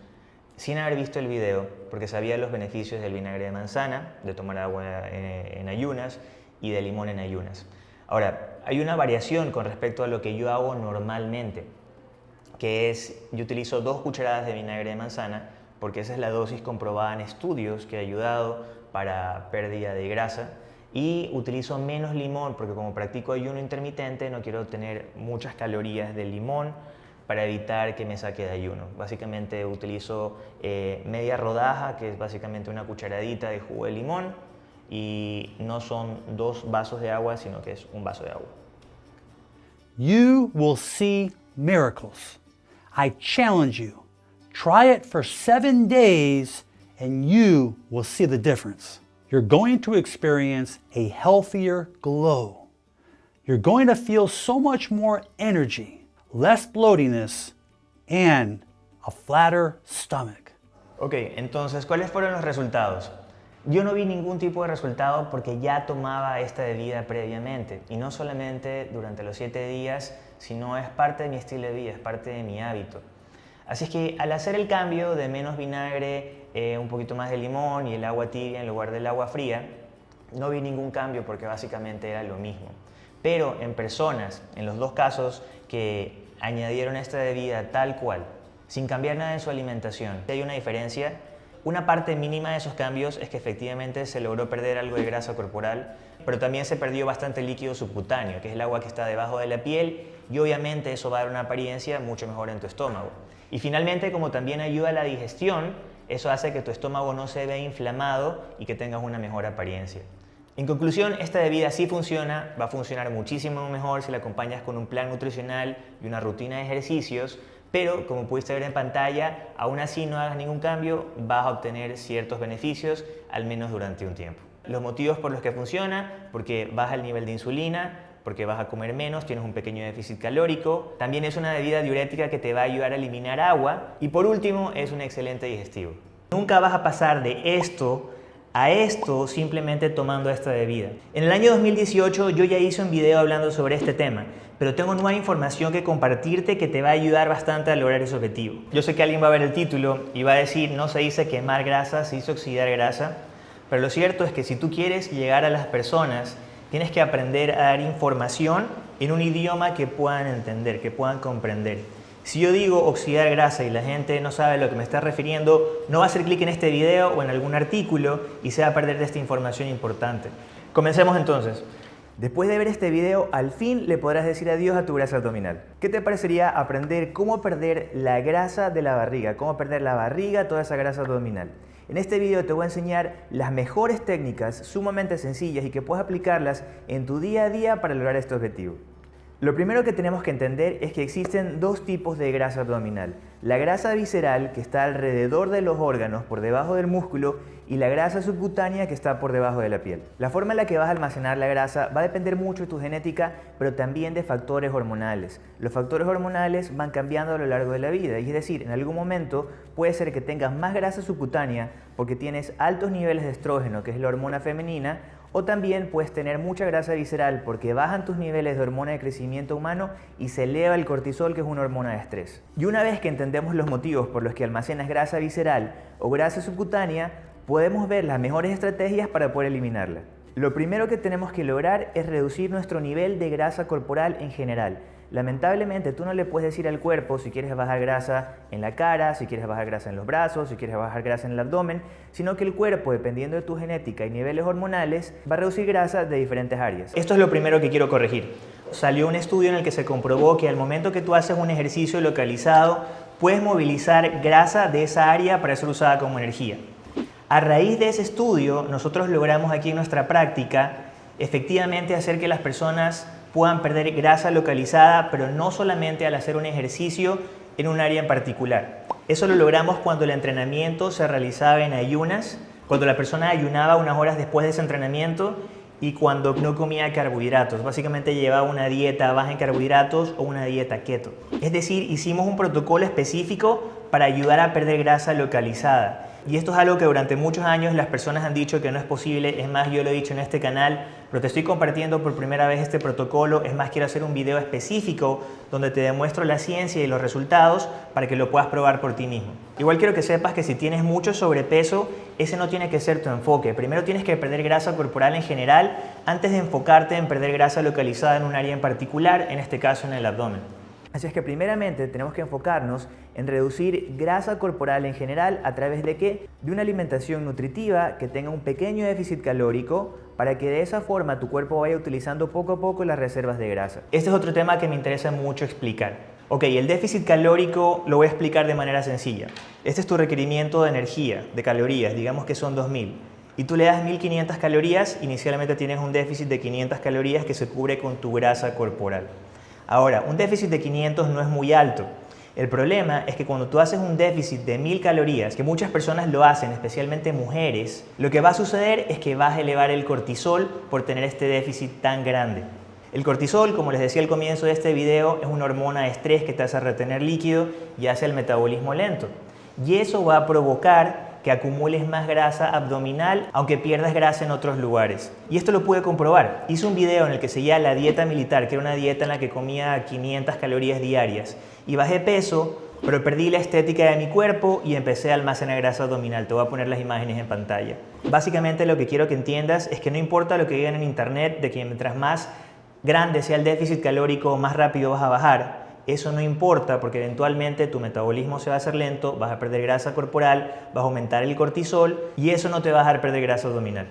sin haber visto el video, porque sabía los beneficios del vinagre de manzana, de tomar agua en, en ayunas y de limón en ayunas. Ahora, hay una variación con respecto a lo que yo hago normalmente, que es, yo utilizo dos cucharadas de vinagre de manzana, porque esa es la dosis comprobada en estudios que ha ayudado para pérdida de grasa y utilizo menos limón porque como practico ayuno intermitente no quiero tener muchas calorías de limón para evitar que me saque de ayuno. Básicamente utilizo eh, media rodaja, que es básicamente una cucharadita de jugo de limón y no son dos vasos de agua, sino que es un vaso de agua. You will see miracles. I challenge you. Try it for seven days and you will see the difference. You're going to experience a healthier glow. You're going to feel so much more energy, less bloatiness, and a flatter stomach. Ok, entonces, ¿cuáles fueron los resultados? Yo no vi ningún tipo de resultado porque ya tomaba esta bebida previamente y no solamente durante los siete días, sino es parte de mi estilo de vida, es parte de mi hábito. Así es que al hacer el cambio de menos vinagre eh, un poquito más de limón y el agua tibia en lugar del agua fría, no vi ningún cambio porque básicamente era lo mismo. Pero en personas, en los dos casos que añadieron esta bebida tal cual, sin cambiar nada en su alimentación, hay una diferencia. Una parte mínima de esos cambios es que efectivamente se logró perder algo de grasa corporal, pero también se perdió bastante líquido subcutáneo, que es el agua que está debajo de la piel, y obviamente eso va a dar una apariencia mucho mejor en tu estómago. Y finalmente, como también ayuda a la digestión, eso hace que tu estómago no se vea inflamado y que tengas una mejor apariencia. En conclusión, esta bebida sí funciona, va a funcionar muchísimo mejor si la acompañas con un plan nutricional y una rutina de ejercicios, pero como pudiste ver en pantalla, aún así no hagas ningún cambio, vas a obtener ciertos beneficios, al menos durante un tiempo. Los motivos por los que funciona, porque baja el nivel de insulina, porque vas a comer menos, tienes un pequeño déficit calórico. También es una bebida diurética que te va a ayudar a eliminar agua. Y por último, es un excelente digestivo. Nunca vas a pasar de esto a esto simplemente tomando esta bebida. En el año 2018 yo ya hice un video hablando sobre este tema, pero tengo nueva información que compartirte que te va a ayudar bastante a lograr ese objetivo. Yo sé que alguien va a ver el título y va a decir, no se dice quemar grasa, se dice oxidar grasa, pero lo cierto es que si tú quieres llegar a las personas Tienes que aprender a dar información en un idioma que puedan entender, que puedan comprender. Si yo digo oxidar grasa y la gente no sabe a lo que me está refiriendo, no va a hacer clic en este video o en algún artículo y se va a perder de esta información importante. Comencemos entonces. Después de ver este video, al fin le podrás decir adiós a tu grasa abdominal. ¿Qué te parecería aprender cómo perder la grasa de la barriga? Cómo perder la barriga, toda esa grasa abdominal. En este video te voy a enseñar las mejores técnicas sumamente sencillas y que puedes aplicarlas en tu día a día para lograr este objetivo. Lo primero que tenemos que entender es que existen dos tipos de grasa abdominal. La grasa visceral, que está alrededor de los órganos, por debajo del músculo, y la grasa subcutánea que está por debajo de la piel. La forma en la que vas a almacenar la grasa va a depender mucho de tu genética, pero también de factores hormonales. Los factores hormonales van cambiando a lo largo de la vida, y es decir, en algún momento puede ser que tengas más grasa subcutánea porque tienes altos niveles de estrógeno, que es la hormona femenina, O también puedes tener mucha grasa visceral porque bajan tus niveles de hormona de crecimiento humano y se eleva el cortisol que es una hormona de estrés. Y una vez que entendemos los motivos por los que almacenas grasa visceral o grasa subcutánea, podemos ver las mejores estrategias para poder eliminarla. Lo primero que tenemos que lograr es reducir nuestro nivel de grasa corporal en general. Lamentablemente tú no le puedes decir al cuerpo si quieres bajar grasa en la cara, si quieres bajar grasa en los brazos, si quieres bajar grasa en el abdomen, sino que el cuerpo, dependiendo de tu genética y niveles hormonales, va a reducir grasa de diferentes áreas. Esto es lo primero que quiero corregir. Salió un estudio en el que se comprobó que al momento que tú haces un ejercicio localizado, puedes movilizar grasa de esa área para ser usada como energía. A raíz de ese estudio, nosotros logramos aquí en nuestra práctica efectivamente hacer que las personas puedan perder grasa localizada, pero no solamente al hacer un ejercicio en un área en particular. Eso lo logramos cuando el entrenamiento se realizaba en ayunas, cuando la persona ayunaba unas horas después de ese entrenamiento y cuando no comía carbohidratos. Básicamente llevaba una dieta baja en carbohidratos o una dieta keto. Es decir, hicimos un protocolo específico para ayudar a perder grasa localizada. Y esto es algo que durante muchos años las personas han dicho que no es posible. Es más, yo lo he dicho en este canal, pero te estoy compartiendo por primera vez este protocolo. Es más, quiero hacer un video específico donde te demuestro la ciencia y los resultados para que lo puedas probar por ti mismo. Igual quiero que sepas que si tienes mucho sobrepeso, ese no tiene que ser tu enfoque. Primero tienes que perder grasa corporal en general antes de enfocarte en perder grasa localizada en un área en particular, en este caso en el abdomen. Así es que primeramente tenemos que enfocarnos en reducir grasa corporal en general a través de qué? De una alimentación nutritiva que tenga un pequeño déficit calórico para que de esa forma tu cuerpo vaya utilizando poco a poco las reservas de grasa. Este es otro tema que me interesa mucho explicar. Ok, el déficit calórico lo voy a explicar de manera sencilla. Este es tu requerimiento de energía, de calorías, digamos que son 2000. Y tú le das 1500 calorías, inicialmente tienes un déficit de 500 calorías que se cubre con tu grasa corporal. Ahora, un déficit de 500 no es muy alto. El problema es que cuando tú haces un déficit de 1000 calorías, que muchas personas lo hacen, especialmente mujeres, lo que va a suceder es que vas a elevar el cortisol por tener este déficit tan grande. El cortisol, como les decía al comienzo de este video, es una hormona de estrés que te hace retener líquido y hace el metabolismo lento. Y eso va a provocar que acumules más grasa abdominal aunque pierdas grasa en otros lugares. Y esto lo pude comprobar. Hice un video en el que seguía la dieta militar, que era una dieta en la que comía 500 calorías diarias. Y bajé peso, pero perdí la estética de mi cuerpo y empecé a almacenar grasa abdominal. Te voy a poner las imágenes en pantalla. Básicamente lo que quiero que entiendas es que no importa lo que digan en internet de que mientras más grande sea el déficit calórico, más rápido vas a bajar eso no importa porque eventualmente tu metabolismo se va a hacer lento, vas a perder grasa corporal, vas a aumentar el cortisol y eso no te va a dejar perder grasa abdominal.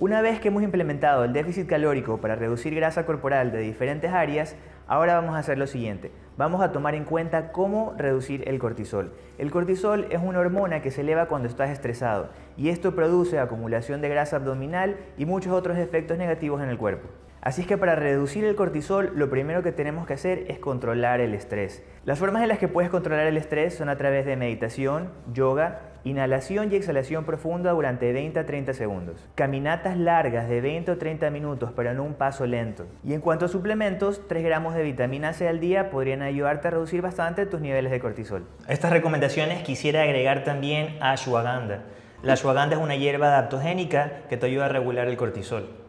Una vez que hemos implementado el déficit calórico para reducir grasa corporal de diferentes áreas, ahora vamos a hacer lo siguiente. Vamos a tomar en cuenta cómo reducir el cortisol. El cortisol es una hormona que se eleva cuando estás estresado y esto produce acumulación de grasa abdominal y muchos otros efectos negativos en el cuerpo. Así es que para reducir el cortisol lo primero que tenemos que hacer es controlar el estrés. Las formas en las que puedes controlar el estrés son a través de meditación, yoga, inhalación y exhalación profunda durante 20 a 30 segundos. Caminatas largas de 20 o 30 minutos pero en un paso lento. Y en cuanto a suplementos, 3 gramos de vitamina C al día podrían ayudarte a reducir bastante tus niveles de cortisol. A estas recomendaciones quisiera agregar también ashwagandha. La ashwagandha es una hierba adaptogénica que te ayuda a regular el cortisol.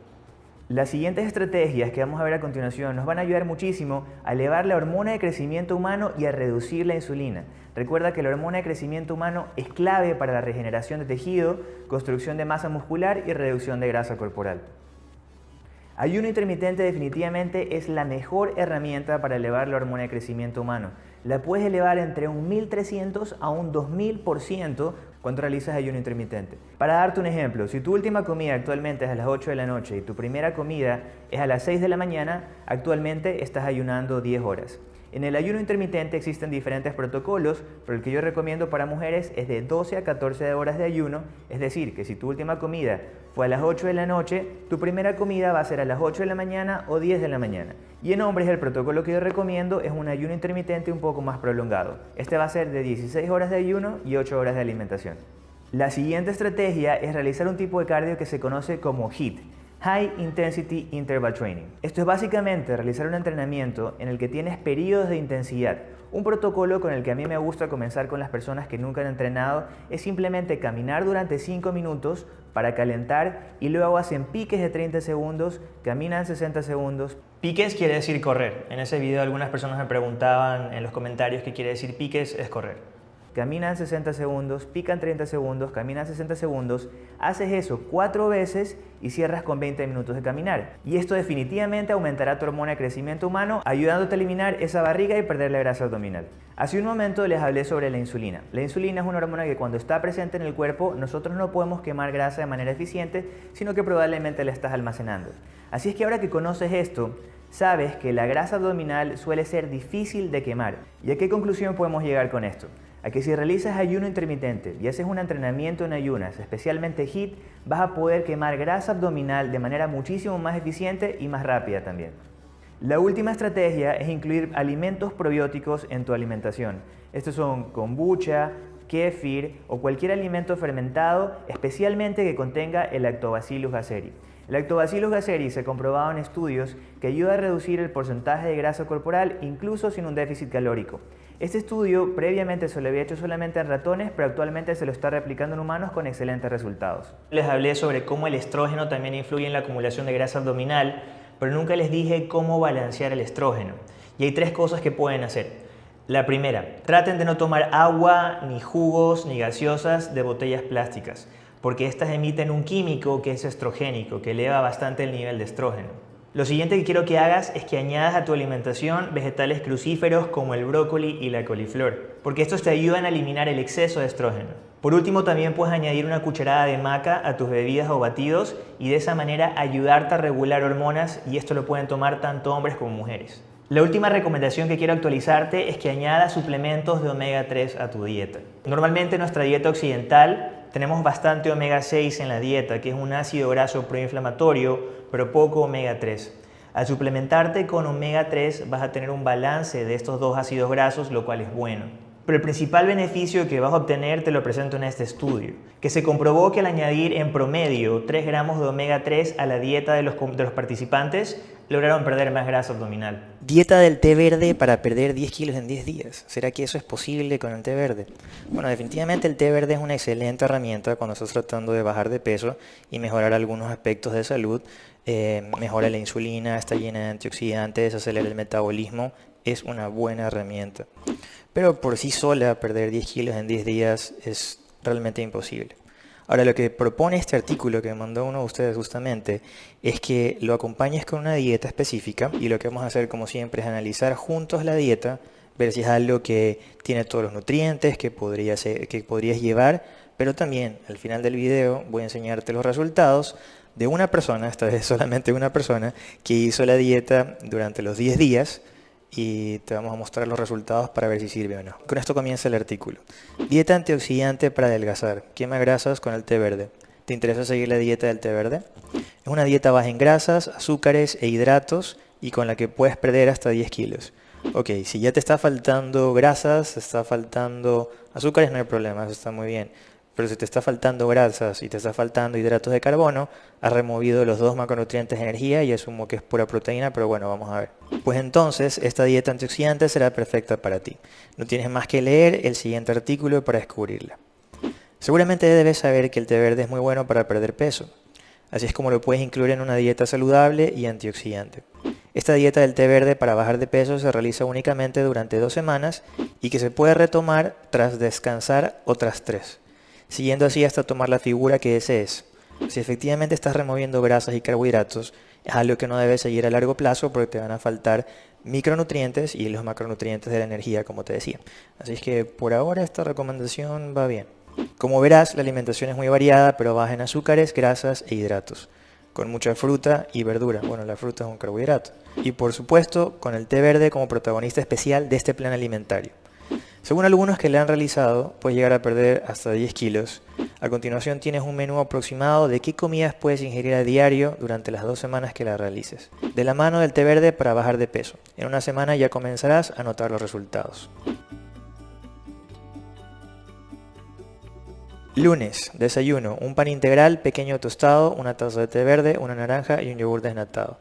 Las siguientes estrategias que vamos a ver a continuación nos van a ayudar muchísimo a elevar la hormona de crecimiento humano y a reducir la insulina. Recuerda que la hormona de crecimiento humano es clave para la regeneración de tejido, construcción de masa muscular y reducción de grasa corporal. Ayuno intermitente definitivamente es la mejor herramienta para elevar la hormona de crecimiento humano. La puedes elevar entre un 1300 a un 2000% cuando realizas ayuno intermitente. Para darte un ejemplo, si tu última comida actualmente es a las 8 de la noche y tu primera comida es a las 6 de la mañana, actualmente estás ayunando 10 horas. En el ayuno intermitente existen diferentes protocolos, pero el que yo recomiendo para mujeres es de 12 a 14 horas de ayuno, es decir, que si tu última comida fue a las 8 de la noche, tu primera comida va a ser a las 8 de la mañana o 10 de la mañana. Y en hombres el protocolo que yo recomiendo es un ayuno intermitente un poco más prolongado. Este va a ser de 16 horas de ayuno y 8 horas de alimentación. La siguiente estrategia es realizar un tipo de cardio que se conoce como HIIT, High Intensity Interval Training. Esto es básicamente realizar un entrenamiento en el que tienes periodos de intensidad Un protocolo con el que a mí me gusta comenzar con las personas que nunca han entrenado es simplemente caminar durante 5 minutos para calentar y luego hacen piques de 30 segundos, caminan 60 segundos. Piques quiere decir correr. En ese video algunas personas me preguntaban en los comentarios qué quiere decir piques, es correr caminan 60 segundos, pican 30 segundos, caminan 60 segundos, haces eso cuatro veces y cierras con 20 minutos de caminar. Y esto definitivamente aumentará tu hormona de crecimiento humano, ayudándote a eliminar esa barriga y perder la grasa abdominal. Hace un momento les hablé sobre la insulina. La insulina es una hormona que cuando está presente en el cuerpo, nosotros no podemos quemar grasa de manera eficiente, sino que probablemente la estás almacenando. Así es que ahora que conoces esto, sabes que la grasa abdominal suele ser difícil de quemar. ¿Y a qué conclusión podemos llegar con esto? A que si realizas ayuno intermitente y haces un entrenamiento en ayunas, especialmente HIIT, vas a poder quemar grasa abdominal de manera muchísimo más eficiente y más rápida también. La última estrategia es incluir alimentos probióticos en tu alimentación. Estos son kombucha, kefir o cualquier alimento fermentado, especialmente que contenga el Lactobacillus gasseri. El Lactobacillus gasseri se ha comprobado en estudios que ayuda a reducir el porcentaje de grasa corporal incluso sin un déficit calórico. Este estudio previamente se lo había hecho solamente en ratones, pero actualmente se lo está replicando en humanos con excelentes resultados. Les hablé sobre cómo el estrógeno también influye en la acumulación de grasa abdominal, pero nunca les dije cómo balancear el estrógeno. Y hay tres cosas que pueden hacer. La primera, traten de no tomar agua, ni jugos, ni gaseosas de botellas plásticas, porque estas emiten un químico que es estrogénico, que eleva bastante el nivel de estrógeno. Lo siguiente que quiero que hagas es que añadas a tu alimentación vegetales crucíferos como el brócoli y la coliflor, porque estos te ayudan a eliminar el exceso de estrógeno. Por último, también puedes añadir una cucharada de maca a tus bebidas o batidos y de esa manera ayudarte a regular hormonas y esto lo pueden tomar tanto hombres como mujeres. La última recomendación que quiero actualizarte es que añadas suplementos de omega 3 a tu dieta. Normalmente en nuestra dieta occidental tenemos bastante omega 6 en la dieta, que es un ácido graso proinflamatorio, pero poco omega 3. Al suplementarte con omega 3 vas a tener un balance de estos dos ácidos grasos, lo cual es bueno. Pero el principal beneficio que vas a obtener te lo presento en este estudio, que se comprobó que al añadir en promedio 3 gramos de omega 3 a la dieta de los, de los participantes, lograron perder más grasa abdominal. Dieta del té verde para perder 10 kilos en 10 días. ¿Será que eso es posible con el té verde? Bueno, definitivamente el té verde es una excelente herramienta cuando estás tratando de bajar de peso y mejorar algunos aspectos de salud. Eh, mejora la insulina, está llena de antioxidantes, acelera el metabolismo. Es una buena herramienta. Pero por sí sola perder 10 kilos en 10 días es realmente imposible. Ahora lo que propone este artículo que mandó uno de ustedes justamente es que lo acompañes con una dieta específica y lo que vamos a hacer como siempre es analizar juntos la dieta, ver si es algo que tiene todos los nutrientes que, podría que podrías llevar, pero también al final del video voy a enseñarte los resultados de una persona, esta vez solamente una persona, que hizo la dieta durante los 10 días, y te vamos a mostrar los resultados para ver si sirve o no. Con esto comienza el artículo. Dieta antioxidante para adelgazar. Quema grasas con el té verde. ¿Te interesa seguir la dieta del té verde? Es una dieta baja en grasas, azúcares e hidratos y con la que puedes perder hasta 10 kilos. Ok, si ya te está faltando grasas, está faltando azúcares, no hay problema, eso está muy bien pero si te está faltando grasas y te está faltando hidratos de carbono, has removido los dos macronutrientes de energía y asumo que es pura proteína, pero bueno, vamos a ver. Pues entonces, esta dieta antioxidante será perfecta para ti. No tienes más que leer el siguiente artículo para descubrirla. Seguramente debes saber que el té verde es muy bueno para perder peso. Así es como lo puedes incluir en una dieta saludable y antioxidante. Esta dieta del té verde para bajar de peso se realiza únicamente durante dos semanas y que se puede retomar tras descansar otras tres siguiendo así hasta tomar la figura que desees. Si efectivamente estás removiendo grasas y carbohidratos, es algo que no debes seguir a largo plazo porque te van a faltar micronutrientes y los macronutrientes de la energía, como te decía. Así es que por ahora esta recomendación va bien. Como verás, la alimentación es muy variada, pero baja en azúcares, grasas e hidratos, con mucha fruta y verdura. Bueno, la fruta es un carbohidrato. Y por supuesto, con el té verde como protagonista especial de este plan alimentario. Según algunos que le han realizado, puedes llegar a perder hasta 10 kilos. A continuación tienes un menú aproximado de qué comidas puedes ingerir a diario durante las dos semanas que la realices. De la mano del té verde para bajar de peso. En una semana ya comenzarás a notar los resultados. Lunes, desayuno, un pan integral, pequeño tostado, una taza de té verde, una naranja y un yogur desnatado.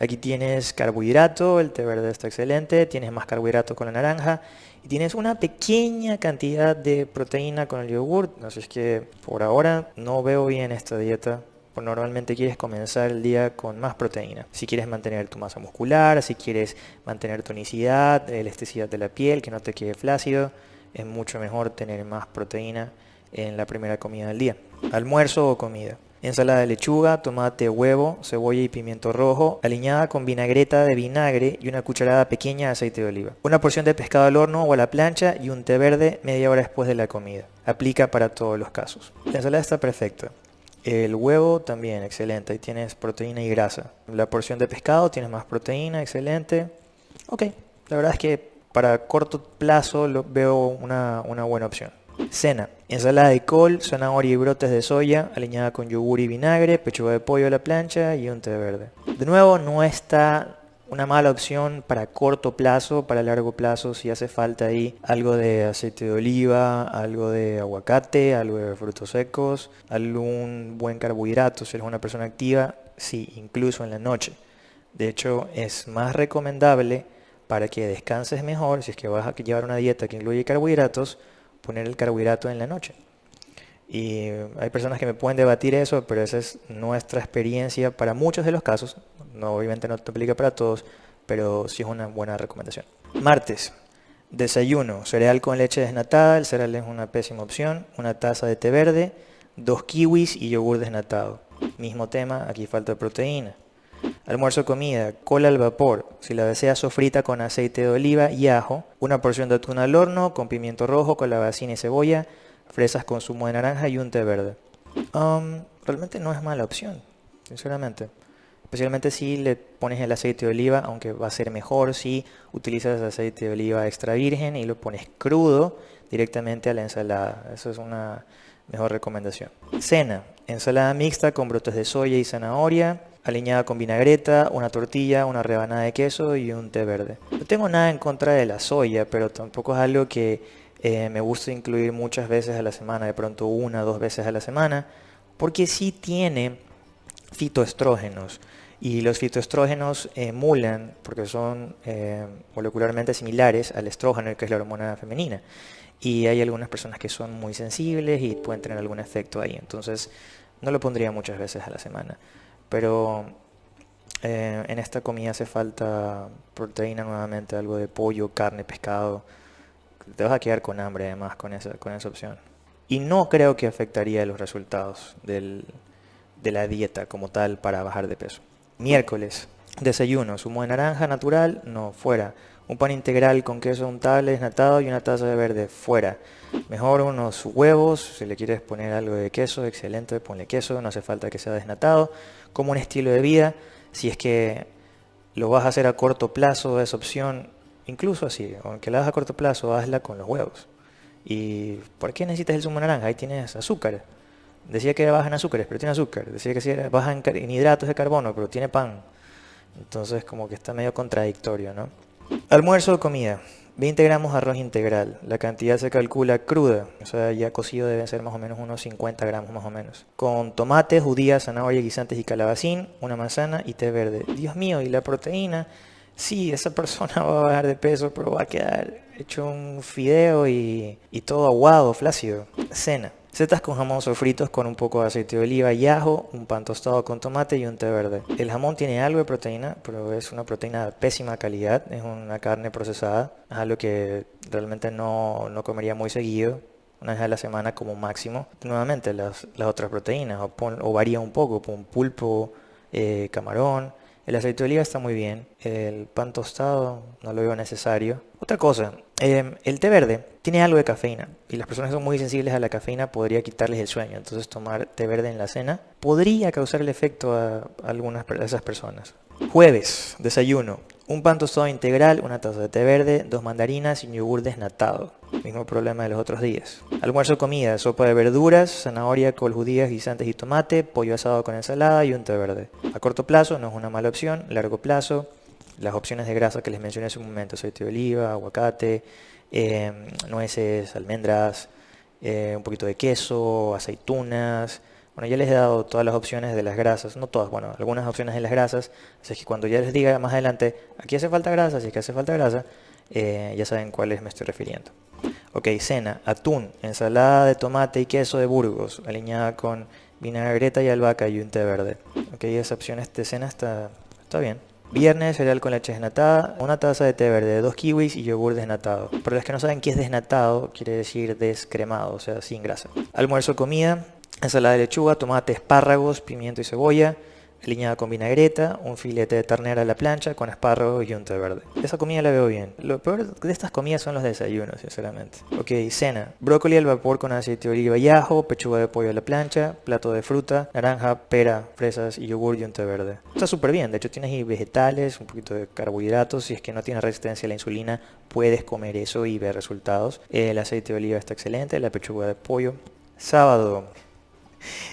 Aquí tienes carbohidrato, el té verde está excelente, tienes más carbohidrato con la naranja y tienes una pequeña cantidad de proteína con el yogur. Así es que por ahora no veo bien esta dieta. Pues normalmente quieres comenzar el día con más proteína. Si quieres mantener tu masa muscular, si quieres mantener tonicidad, elasticidad de la piel, que no te quede flácido, es mucho mejor tener más proteína en la primera comida del día. Almuerzo o comida. Ensalada de lechuga, tomate, huevo, cebolla y pimiento rojo, aliñada con vinagreta de vinagre y una cucharada pequeña de aceite de oliva. Una porción de pescado al horno o a la plancha y un té verde media hora después de la comida. Aplica para todos los casos. La ensalada está perfecta. El huevo también, excelente. Ahí tienes proteína y grasa. La porción de pescado tienes más proteína, excelente. Ok, la verdad es que para corto plazo lo veo una, una buena opción. Cena. Ensalada de col, zanahoria y brotes de soya, aliñada con yogur y vinagre, pechuga de pollo a la plancha y un té verde. De nuevo, no está una mala opción para corto plazo, para largo plazo, si hace falta ahí algo de aceite de oliva, algo de aguacate, algo de frutos secos, algún buen carbohidrato, si eres una persona activa, sí, incluso en la noche. De hecho, es más recomendable para que descanses mejor, si es que vas a llevar una dieta que incluye carbohidratos, poner el carbohidrato en la noche. Y hay personas que me pueden debatir eso, pero esa es nuestra experiencia para muchos de los casos. No, obviamente no te aplica para todos, pero sí es una buena recomendación. Martes, desayuno, cereal con leche desnatada. El cereal es una pésima opción. Una taza de té verde, dos kiwis y yogur desnatado. Mismo tema, aquí falta proteína. Almuerzo comida, cola al vapor, si la deseas sofrita con aceite de oliva y ajo, una porción de atún al horno con pimiento rojo, calabacín y cebolla, fresas con zumo de naranja y un té verde. Um, realmente no es mala opción, sinceramente. Especialmente si le pones el aceite de oliva, aunque va a ser mejor si utilizas aceite de oliva extra virgen y lo pones crudo directamente a la ensalada. Eso es una mejor recomendación. Cena, ensalada mixta con brotes de soya y zanahoria, aliñada con vinagreta, una tortilla, una rebanada de queso y un té verde. No tengo nada en contra de la soya, pero tampoco es algo que eh, me gusta incluir muchas veces a la semana, de pronto una o dos veces a la semana, porque sí tiene fitoestrógenos. Y los fitoestrógenos emulan, porque son eh, molecularmente similares al estrógeno, que es la hormona femenina. Y hay algunas personas que son muy sensibles y pueden tener algún efecto ahí. Entonces, no lo pondría muchas veces a la semana. Pero eh, en esta comida hace falta proteína nuevamente, algo de pollo, carne, pescado. Te vas a quedar con hambre además con esa, con esa opción. Y no creo que afectaría los resultados del, de la dieta como tal para bajar de peso. Miércoles, desayuno, zumo de naranja natural, no, fuera. Un pan integral con queso untable, desnatado y una taza de verde, fuera. Mejor unos huevos, si le quieres poner algo de queso, excelente, ponle queso, no hace falta que sea desnatado. Como un estilo de vida, si es que lo vas a hacer a corto plazo, esa opción, incluso así, aunque la hagas a corto plazo, hazla con los huevos. ¿Y por qué necesitas el zumo de naranja? Ahí tienes azúcar. Decía que era baja en azúcares, pero tiene azúcar. Decía que era baja en hidratos de carbono, pero tiene pan. Entonces como que está medio contradictorio, ¿no? Almuerzo o comida. 20 gramos arroz integral. La cantidad se calcula cruda, o sea, ya cocido debe ser más o menos unos 50 gramos más o menos. Con tomates, judías, zanahoria, guisantes y calabacín, una manzana y té verde. Dios mío, y la proteína. Sí, esa persona va a bajar de peso, pero va a quedar hecho un fideo y, y todo aguado, flácido. Cena. Setas con jamón sofritos con un poco de aceite de oliva y ajo, un pan tostado con tomate y un té verde. El jamón tiene algo de proteína, pero es una proteína de pésima calidad, es una carne procesada, es algo que realmente no, no comería muy seguido, una vez a la semana como máximo. Nuevamente, las, las otras proteínas, o, varía un poco, un pulpo, eh, camarón, el aceite de oliva está muy bien. El pan tostado no lo veo necesario. Otra cosa, em, el té verde tiene algo de cafeína y las personas son muy sensibles a la cafeína podría quitarles el sueño. Entonces tomar té verde en la cena podría causar el efecto a algunas de esas personas. Jueves, desayuno. Un pan tostado integral, una taza de té verde, dos mandarinas y un yogur desnatado. Mismo problema de los otros días. Almuerzo comida, sopa de verduras, zanahoria, col, judías, guisantes y tomate, pollo asado con ensalada y un té verde. A corto plazo no es una mala opción, largo plazo, las opciones de grasa que les mencioné hace un momento, aceite de oliva, aguacate, eh, nueces, almendras, eh, un poquito de queso, aceitunas, Bueno, ya les he dado todas las opciones de las grasas, no todas, bueno, algunas opciones de las grasas, así que cuando ya les diga más adelante, aquí hace falta grasa, si es que hace falta grasa, eh, ya saben cuáles me estoy refiriendo. Ok, cena, atún, ensalada de tomate y queso de Burgos, alineada con vinagreta y albahaca y un té verde. Ok, esa opción de cena está, está bien. Viernes, cereal con leche desnatada, una taza de té verde, dos kiwis y yogur desnatado. Para los que no saben qué es desnatado, quiere decir descremado, o sea, sin grasa. Almuerzo, comida, ensalada de lechuga, tomate, espárragos, pimiento y cebolla, aliñada con vinagreta, un filete de ternera a la plancha con espárragos y un té verde. Esa comida la veo bien. Lo peor de estas comidas son los desayunos, sinceramente. Ok, cena. Brócoli al vapor con aceite de oliva y ajo, pechuga de pollo a la plancha, plato de fruta, naranja, pera, fresas y yogur y un té verde. Está súper bien, de hecho tienes ahí vegetales, un poquito de carbohidratos, si es que no tienes resistencia a la insulina, puedes comer eso y ver resultados. El aceite de oliva está excelente, la pechuga de pollo. Sábado,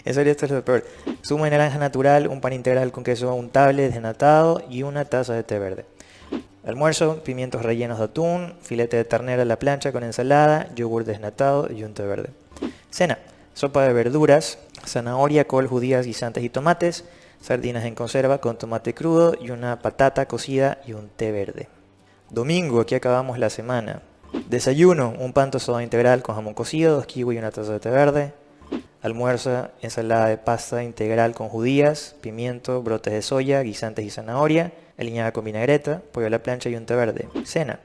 serio, esto es lo peor. Zumo de naranja natural, un pan integral con queso untable desnatado y una taza de té verde. Almuerzo, pimientos rellenos de atún, filete de ternera a la plancha con ensalada, yogur desnatado y un té verde. Cena, sopa de verduras, zanahoria, col, judías, guisantes y tomates, sardinas en conserva con tomate crudo y una patata cocida y un té verde. Domingo, aquí acabamos la semana. Desayuno, un pan tostado integral con jamón cocido, dos kiwi y una taza de té verde. Almuerza, ensalada de pasta integral con judías, pimiento, brotes de soya, guisantes y zanahoria, aliñada con vinagreta, pollo a la plancha y un té verde. Cena,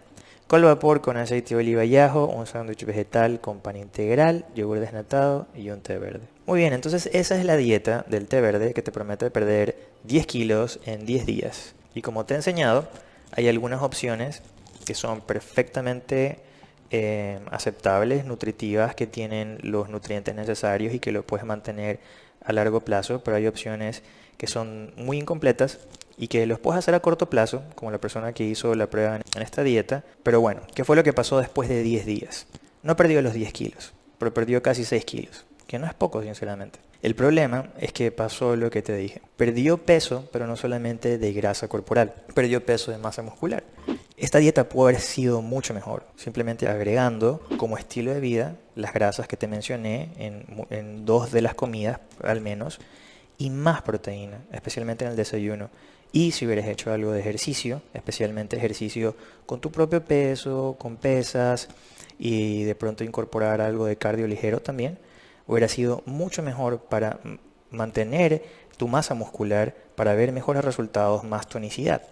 col vapor con aceite de oliva y ajo, un sándwich vegetal con pan integral, yogur desnatado y un té verde. Muy bien, entonces esa es la dieta del té verde que te promete perder 10 kilos en 10 días. Y como te he enseñado, hay algunas opciones que son perfectamente eh, aceptables, nutritivas, que tienen los nutrientes necesarios y que lo puedes mantener a largo plazo, pero hay opciones que son muy incompletas y que los puedes hacer a corto plazo, como la persona que hizo la prueba en esta dieta. Pero bueno, ¿qué fue lo que pasó después de 10 días? No perdió los 10 kilos, pero perdió casi 6 kilos, que no es poco, sinceramente. El problema es que pasó lo que te dije. Perdió peso, pero no solamente de grasa corporal, perdió peso de masa muscular. Esta dieta puede haber sido mucho mejor, simplemente agregando como estilo de vida las grasas que te mencioné en, dos de las comidas al menos y más proteína, especialmente en el desayuno. Y si hubieras hecho algo de ejercicio, especialmente ejercicio con tu propio peso, con pesas y de pronto incorporar algo de cardio ligero también, hubiera sido mucho mejor para mantener tu masa muscular, para ver mejores resultados, más tonicidad.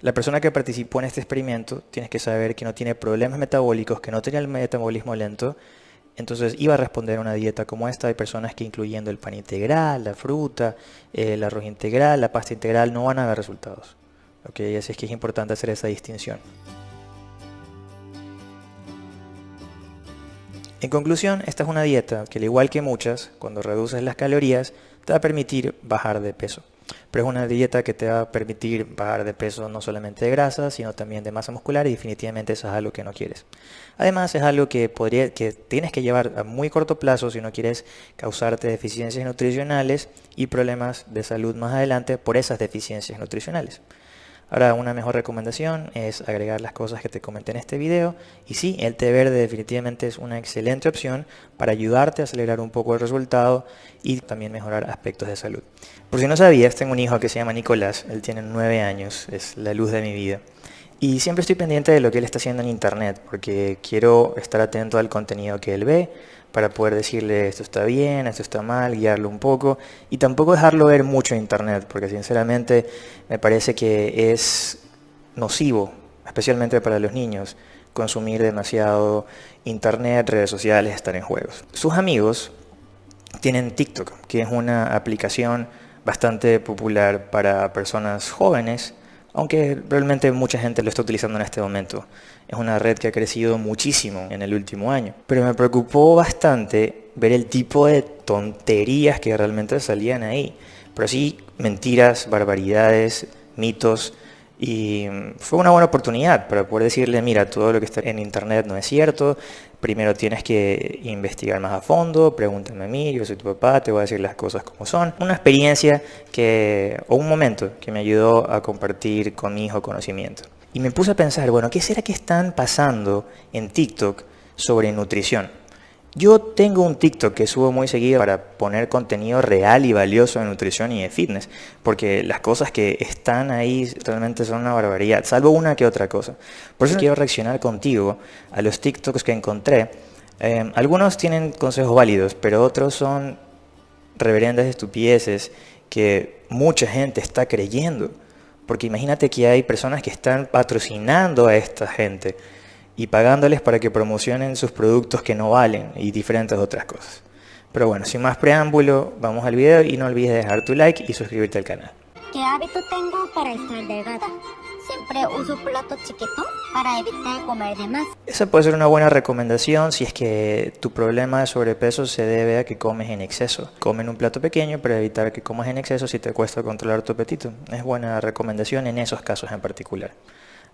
La persona que participó en este experimento tienes que saber que no tiene problemas metabólicos, que no tenía el metabolismo lento, entonces iba a responder a una dieta como esta. Hay personas que incluyendo el pan integral, la fruta, el arroz integral, la pasta integral, no van a ver resultados. ¿Okay? Así es que es importante hacer esa distinción. En conclusión, esta es una dieta que al igual que muchas, cuando reduces las calorías, te va a permitir bajar de peso. Pero es una dieta que te va a permitir bajar de peso no solamente de grasa, sino también de masa muscular y definitivamente eso es algo que no quieres. Además es algo que, que tienes que llevar a muy corto plazo si no quieres causarte deficiencias nutricionales y problemas de salud más adelante por esas deficiencias nutricionales. Ahora, una mejor recomendación es agregar las cosas que te comenté en este video. Y sí, el té verde definitivamente es una excelente opción para ayudarte a acelerar un poco el resultado y también mejorar aspectos de salud. Por si no sabías, tengo un hijo que se llama Nicolás. Él tiene 9 años, es la luz de mi vida. Y siempre estoy pendiente de lo que él está haciendo en internet, porque quiero estar atento al contenido que él ve, para poder decirle esto está bien, esto está mal, guiarlo un poco y tampoco dejarlo ver mucho internet, porque sinceramente me parece que es nocivo, especialmente para los niños, consumir demasiado internet, redes sociales, estar en juegos. Sus amigos tienen TikTok, que es una aplicación bastante popular para personas jóvenes aunque realmente mucha gente lo está utilizando en este momento. Es una red que ha crecido muchísimo en el último año. Pero me preocupó bastante ver el tipo de tonterías que realmente salían ahí. Pero sí, mentiras, barbaridades, mitos, y fue una buena oportunidad para poder decirle, mira, todo lo que está en internet no es cierto, primero tienes que investigar más a fondo, pregúntame a mí, yo soy tu papá, te voy a decir las cosas como son. Una experiencia que, o un momento que me ayudó a compartir con mi hijo conocimiento. Y me puse a pensar, bueno, ¿qué será que están pasando en TikTok sobre nutrición? Yo tengo un TikTok que subo muy seguido para poner contenido real y valioso de nutrición y de fitness, porque las cosas que están ahí realmente son una barbaridad, salvo una que otra cosa. Por eso quiero reaccionar contigo a los TikToks que encontré. Eh, algunos tienen consejos válidos, pero otros son reverendas estupideces que mucha gente está creyendo. Porque imagínate que hay personas que están patrocinando a esta gente y pagándoles para que promocionen sus productos que no valen y diferentes otras cosas. Pero bueno, sin más preámbulo, vamos al video y no olvides dejar tu like y suscribirte al canal. ¿Qué hábito tengo para estar delgada? Siempre uso plato chiquito para evitar comer de más. Esa puede ser una buena recomendación si es que tu problema de sobrepeso se debe a que comes en exceso. Come en un plato pequeño para evitar que comas en exceso si te cuesta controlar tu apetito. Es buena recomendación en esos casos en particular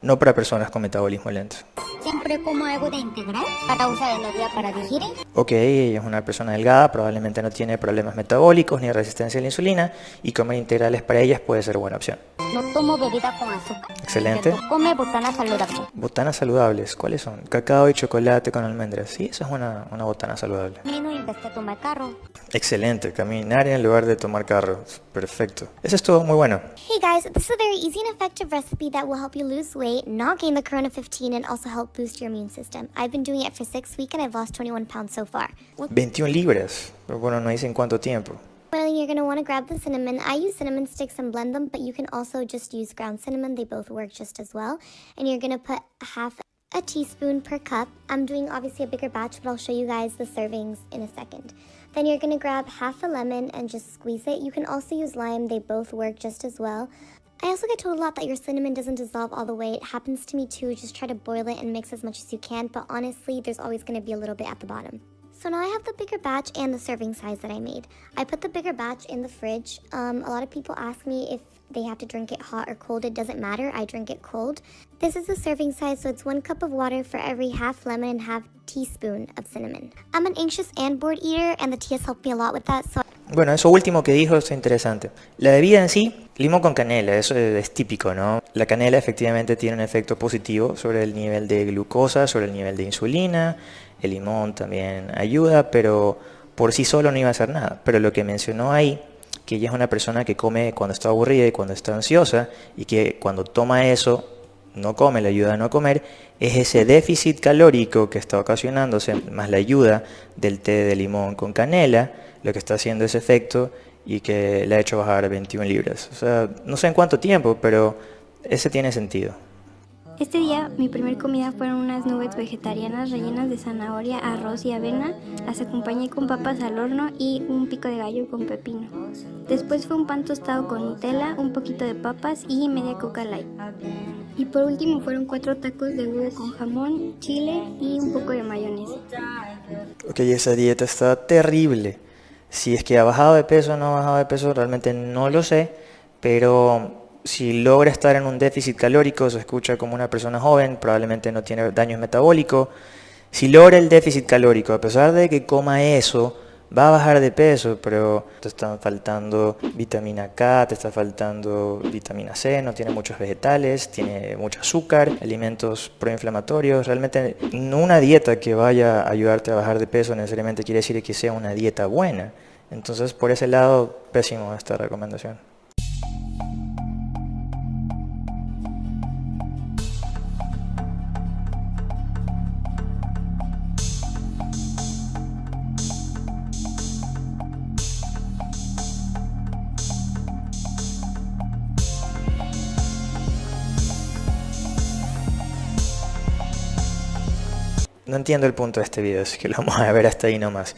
no para personas con metabolismo lento. Siempre como algo de integral para usar energía para digerir. Ok, ella es una persona delgada, probablemente no tiene problemas metabólicos ni resistencia a la insulina y comer integrales para ellas puede ser buena opción. No tomo bebida con azúcar. Excelente. Come botanas saludables. Botanas saludables, ¿cuáles son? Cacao y chocolate con almendras. Sí, esa es una, una botana saludable. Vez de tomar carro. Excelente, caminar en lugar de tomar carro. Perfecto. Eso es todo muy bueno. Hey guys, this is a very easy and effective recipe that will help you lose weight, not gain the Corona 15, and also help boost your immune system. I've been doing it for six weeks and I've lost 21 pounds so far. 21 libras. Pero bueno, no dicen cuánto tiempo. Well, you're going to want to grab the cinnamon. I use cinnamon sticks and blend them, but you can also just use ground cinnamon. They both work just as well. And you're going to put half a teaspoon per cup. I'm doing obviously a bigger batch, but I'll show you guys the servings in a second. Then you're going to grab half a lemon and just squeeze it. You can also use lime. They both work just as well. I also get told a lot that your cinnamon doesn't dissolve all the way. It happens to me too. Just try to boil it and mix as much as you can. But honestly, there's always going to be a little bit at the bottom. So now I have the bigger batch and the serving size that I made. I put the bigger batch in the fridge. Um, a lot of people ask me if they have to drink it hot or cold. It doesn't matter. I drink it cold. This is the serving size, so it's one cup of water for every half lemon and half teaspoon of cinnamon. I'm an anxious and bored eater, and the tea has helped me a lot with that. So Bueno, eso último que dijo es interesante. La bebida en sí, limón con canela, eso es típico, ¿no? La canela efectivamente tiene un efecto positivo sobre el nivel de glucosa, sobre el nivel de insulina, el limón también ayuda, pero por sí solo no iba a hacer nada. Pero lo que mencionó ahí, que ella es una persona que come cuando está aburrida y cuando está ansiosa, y que cuando toma eso, no come, le ayuda a no comer, es ese déficit calórico que está ocasionándose, más la ayuda del té de limón con canela, lo que está haciendo ese efecto y que le ha hecho bajar 21 libras. O sea, no sé en cuánto tiempo, pero ese tiene sentido. Este día mi primer comida fueron unas nubes vegetarianas rellenas de zanahoria, arroz y avena. Las acompañé con papas al horno y un pico de gallo con pepino. Después fue un pan tostado con Nutella, un poquito de papas y media coca light. Y por último fueron cuatro tacos de huevo con jamón, chile y un poco de mayonesa. Ok, esa dieta está terrible. Si es que ha bajado de peso o no ha bajado de peso, realmente no lo sé, pero si logra estar en un déficit calórico, se escucha como una persona joven, probablemente no tiene daños metabólicos. Si logra el déficit calórico, a pesar de que coma eso, va a bajar de peso, pero te está faltando vitamina K, te está faltando vitamina C, no tiene muchos vegetales, tiene mucho azúcar, alimentos proinflamatorios. Realmente una dieta que vaya a ayudarte a bajar de peso necesariamente quiere decir que sea una dieta buena. Entonces, por ese lado, pésimo esta recomendación. No entiendo el punto de este video, así que lo vamos a ver hasta ahí nomás.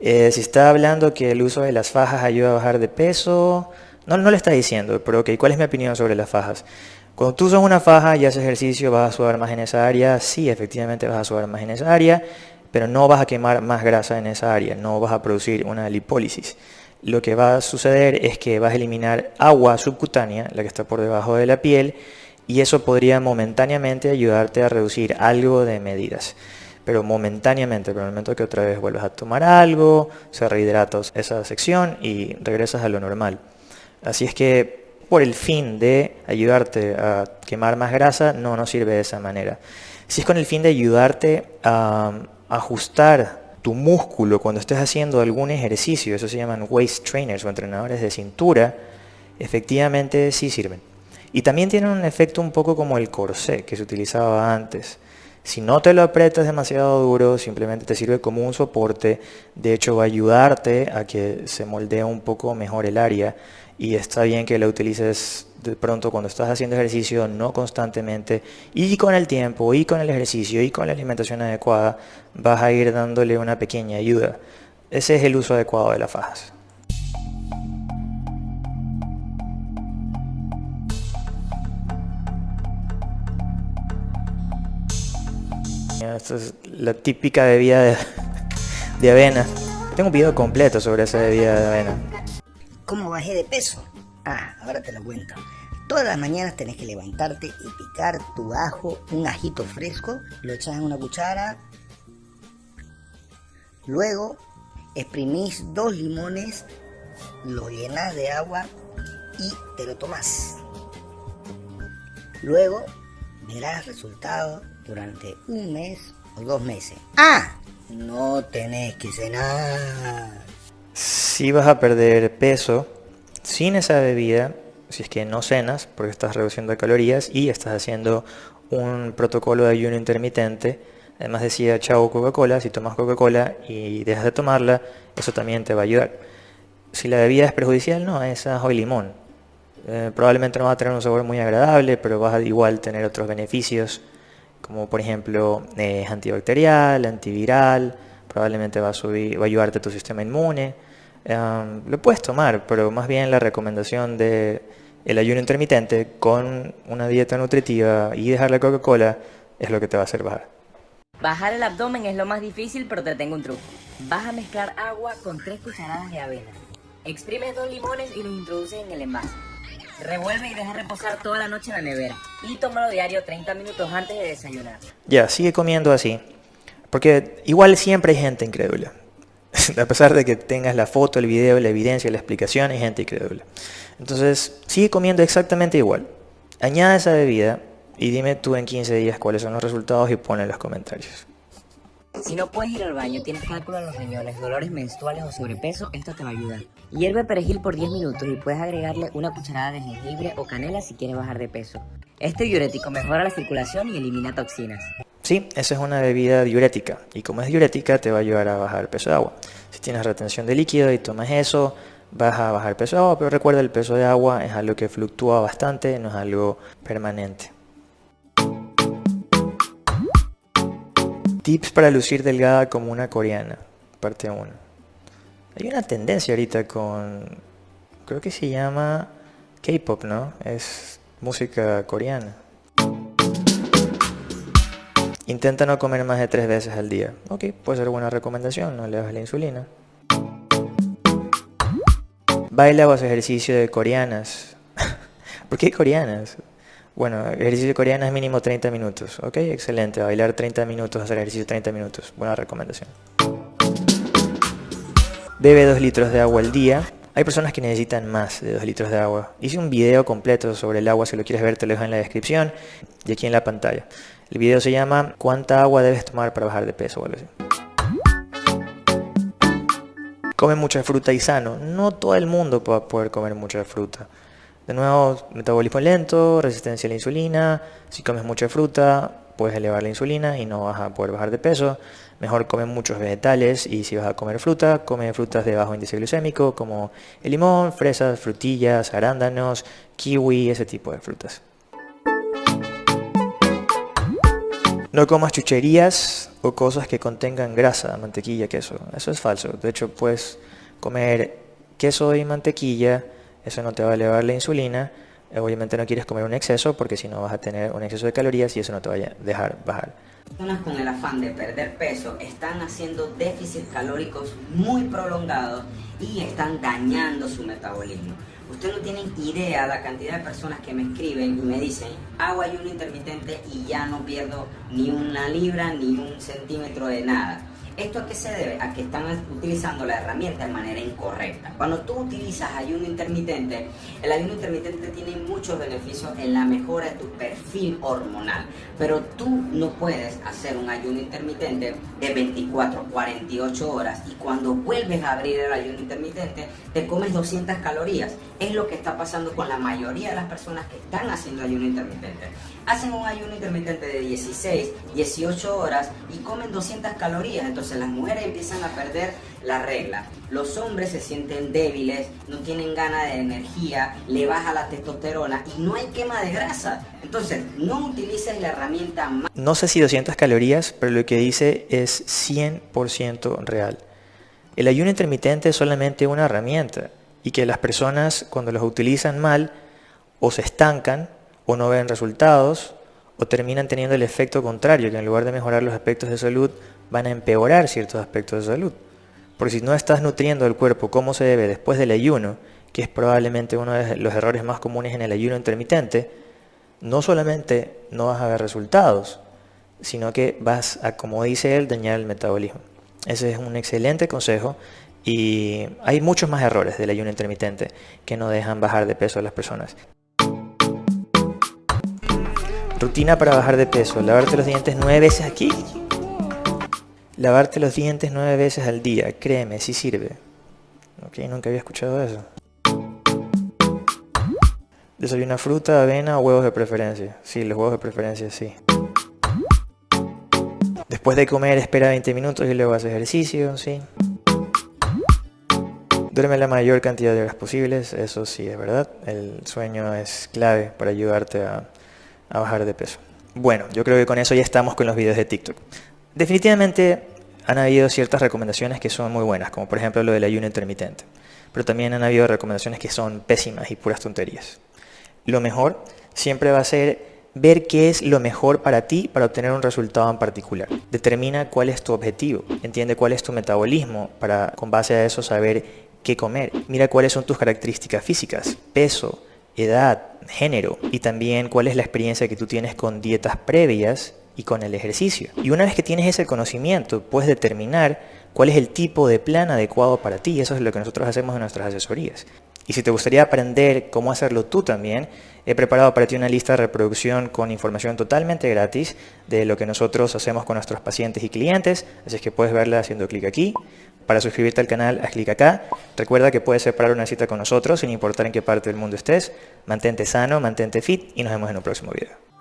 Eh, si está hablando que el uso de las fajas ayuda a bajar de peso, no, no le está diciendo, pero ok, ¿cuál es mi opinión sobre las fajas? Cuando tú usas una faja y haces ejercicio, vas a sudar más en esa área, sí, efectivamente vas a sudar más en esa área, pero no vas a quemar más grasa en esa área, no vas a producir una lipólisis. Lo que va a suceder es que vas a eliminar agua subcutánea, la que está por debajo de la piel, y eso podría momentáneamente ayudarte a reducir algo de medidas pero momentáneamente, pero en el momento que otra vez vuelves a tomar algo, se rehidrata esa sección y regresas a lo normal. Así es que por el fin de ayudarte a quemar más grasa, no nos sirve de esa manera. Si es con el fin de ayudarte a ajustar tu músculo cuando estés haciendo algún ejercicio, eso se llaman waist trainers o entrenadores de cintura, efectivamente sí sirven. Y también tienen un efecto un poco como el corsé que se utilizaba antes. Si no te lo aprietas demasiado duro, simplemente te sirve como un soporte. De hecho, va a ayudarte a que se moldee un poco mejor el área. Y está bien que lo utilices de pronto cuando estás haciendo ejercicio, no constantemente. Y con el tiempo, y con el ejercicio, y con la alimentación adecuada, vas a ir dándole una pequeña ayuda. Ese es el uso adecuado de las fajas. Esta es la típica bebida de, avena. Tengo un video completo sobre esa bebida de avena. ¿Cómo bajé de peso? Ah, ahora te lo cuento. Todas las mañanas tenés que levantarte y picar tu ajo, un ajito fresco, lo echas en una cuchara. Luego exprimís dos limones, lo llenas de agua y te lo tomas. Luego verás resultados durante un mes o dos meses. ¡Ah! No tenés que cenar. Si vas a perder peso sin esa bebida, si es que no cenas, porque estás reduciendo calorías y estás haciendo un protocolo de ayuno intermitente, además decía chao Coca-Cola, si tomas Coca-Cola y dejas de tomarla, eso también te va a ayudar. Si la bebida es perjudicial, no, es ajo y limón. Eh, probablemente no va a tener un sabor muy agradable, pero vas a igual tener otros beneficios como por ejemplo es antibacterial, antiviral, probablemente va a, subir, va a ayudarte a tu sistema inmune. lo puedes tomar, pero más bien la recomendación de el ayuno intermitente con una dieta nutritiva y dejar la Coca-Cola es lo que te va a hacer bajar. Bajar el abdomen es lo más difícil, pero te tengo un truco. Vas a mezclar agua con 3 cucharadas de avena. Exprimes dos limones y los introduces en el envase. Revuelve y deja reposar toda la noche en la nevera. Y tómalo diario 30 minutos antes de desayunar. Ya, sigue comiendo así. Porque igual siempre hay gente incrédula. A pesar de que tengas la foto, el video, la evidencia, la explicación, hay gente incrédula. Entonces, sigue comiendo exactamente igual. Añade esa bebida y dime tú en 15 días cuáles son los resultados y ponle en los comentarios. Si no puedes ir al baño, tienes cálculo en los riñones, dolores menstruales o sobrepeso, esto te va a ayudar. Hierve perejil por 10 minutos y puedes agregarle una cucharada de jengibre o canela si quieres bajar de peso. Este diurético mejora la circulación y elimina toxinas. Sí, esa es una bebida diurética y como es diurética te va a ayudar a bajar el peso de agua. Si tienes retención de líquido y tomas eso, vas a bajar el peso de agua, pero recuerda el peso de agua es algo que fluctúa bastante, no es algo permanente. Tips para lucir delgada como una coreana, parte 1. Hay una tendencia ahorita con, creo que se llama K-pop, ¿no? Es música coreana. Intenta no comer más de tres veces al día. Ok, puede ser buena recomendación, no le bajes la insulina. Baila o hace ejercicio de coreanas. ¿Por qué coreanas? Bueno, ejercicio coreano es mínimo 30 minutos. Ok, excelente. Bailar 30 minutos, hacer ejercicio 30 minutos. Buena recomendación. Bebe 2 litros de agua al día. Hay personas que necesitan más de 2 litros de agua. Hice un video completo sobre el agua, si lo quieres ver te lo dejo en la descripción y aquí en la pantalla. El video se llama ¿Cuánta agua debes tomar para bajar de peso? O. Come mucha fruta y sano. No todo el mundo va a poder comer mucha fruta. De nuevo, metabolismo lento, resistencia a la insulina. Si comes mucha fruta, puedes elevar la insulina y no vas a poder bajar de peso. Mejor come muchos vegetales y si vas a comer fruta, come frutas de bajo índice glucémico como el limón, fresas, frutillas, arándanos, kiwi, ese tipo de frutas. No comas chucherías o cosas que contengan grasa, mantequilla, queso. Eso es falso. De hecho, puedes comer queso y mantequilla eso no te va a elevar la insulina. Obviamente no quieres comer un exceso porque si no vas a tener un exceso de calorías y eso no te va a dejar bajar. Personas con el afán de perder peso están haciendo déficits calóricos muy prolongados y están dañando su metabolismo. Ustedes no tienen idea la cantidad de personas que me escriben y me dicen hago ayuno intermitente y ya no pierdo ni una libra ni un centímetro de nada. ¿Esto a qué se debe? A que están utilizando la herramienta de manera incorrecta. Cuando tú utilizas ayuno intermitente, el ayuno intermitente tiene muchos beneficios en la mejora de tu perfil hormonal, pero tú no puedes hacer un ayuno intermitente de 24, 48 horas y cuando vuelves a abrir el ayuno intermitente te comes 200 calorías. Es lo que está pasando con la mayoría de las personas que están haciendo ayuno intermitente. Hacen un ayuno intermitente de 16, 18 horas y comen 200 calorías. Entonces las mujeres empiezan a perder la regla. Los hombres se sienten débiles, no tienen ganas de energía, le baja la testosterona y no hay quema de grasa. Entonces no utilices la herramienta más... No sé si 200 calorías, pero lo que dice es 100% real. El ayuno intermitente es solamente una herramienta y que las personas cuando los utilizan mal o se estancan o no ven resultados o terminan teniendo el efecto contrario, que en lugar de mejorar los aspectos de salud, van a empeorar ciertos aspectos de salud. Porque si no estás nutriendo el cuerpo como se debe después del ayuno, que es probablemente uno de los errores más comunes en el ayuno intermitente, no solamente no vas a ver resultados, sino que vas a, como dice él, dañar el metabolismo. Ese es un excelente consejo y hay muchos más errores del ayuno intermitente que no dejan bajar de peso a las personas. Rutina para bajar de peso. Lavarte los dientes nueve veces aquí. Lavarte los dientes nueve veces al día. Créeme, sí sirve. Ok, nunca había escuchado eso. Desayuna fruta, avena o huevos de preferencia. Sí, los huevos de preferencia, sí. Después de comer espera 20 minutos y luego hace ejercicio, sí. Duerme la mayor cantidad de horas posibles, eso sí es verdad. El sueño es clave para ayudarte a a bajar de peso. Bueno, yo creo que con eso ya estamos con los videos de TikTok. Definitivamente han habido ciertas recomendaciones que son muy buenas, como por ejemplo lo del ayuno intermitente. Pero también han habido recomendaciones que son pésimas y puras tonterías. Lo mejor siempre va a ser ver qué es lo mejor para ti para obtener un resultado en particular. Determina cuál es tu objetivo, entiende cuál es tu metabolismo para con base a eso saber qué comer. Mira cuáles son tus características físicas, peso, edad, género y también cuál es la experiencia que tú tienes con dietas previas y con el ejercicio. Y una vez que tienes ese conocimiento, puedes determinar cuál es el tipo de plan adecuado para ti. Eso es lo que nosotros hacemos en nuestras asesorías. Y si te gustaría aprender cómo hacerlo tú también, he preparado para ti una lista de reproducción con información totalmente gratis de lo que nosotros hacemos con nuestros pacientes y clientes, así es que puedes verla haciendo clic aquí. Para suscribirte al canal, haz clic acá. Recuerda que puedes separar una cita con nosotros sin importar en qué parte del mundo estés. Mantente sano, mantente fit y nos vemos en un próximo video.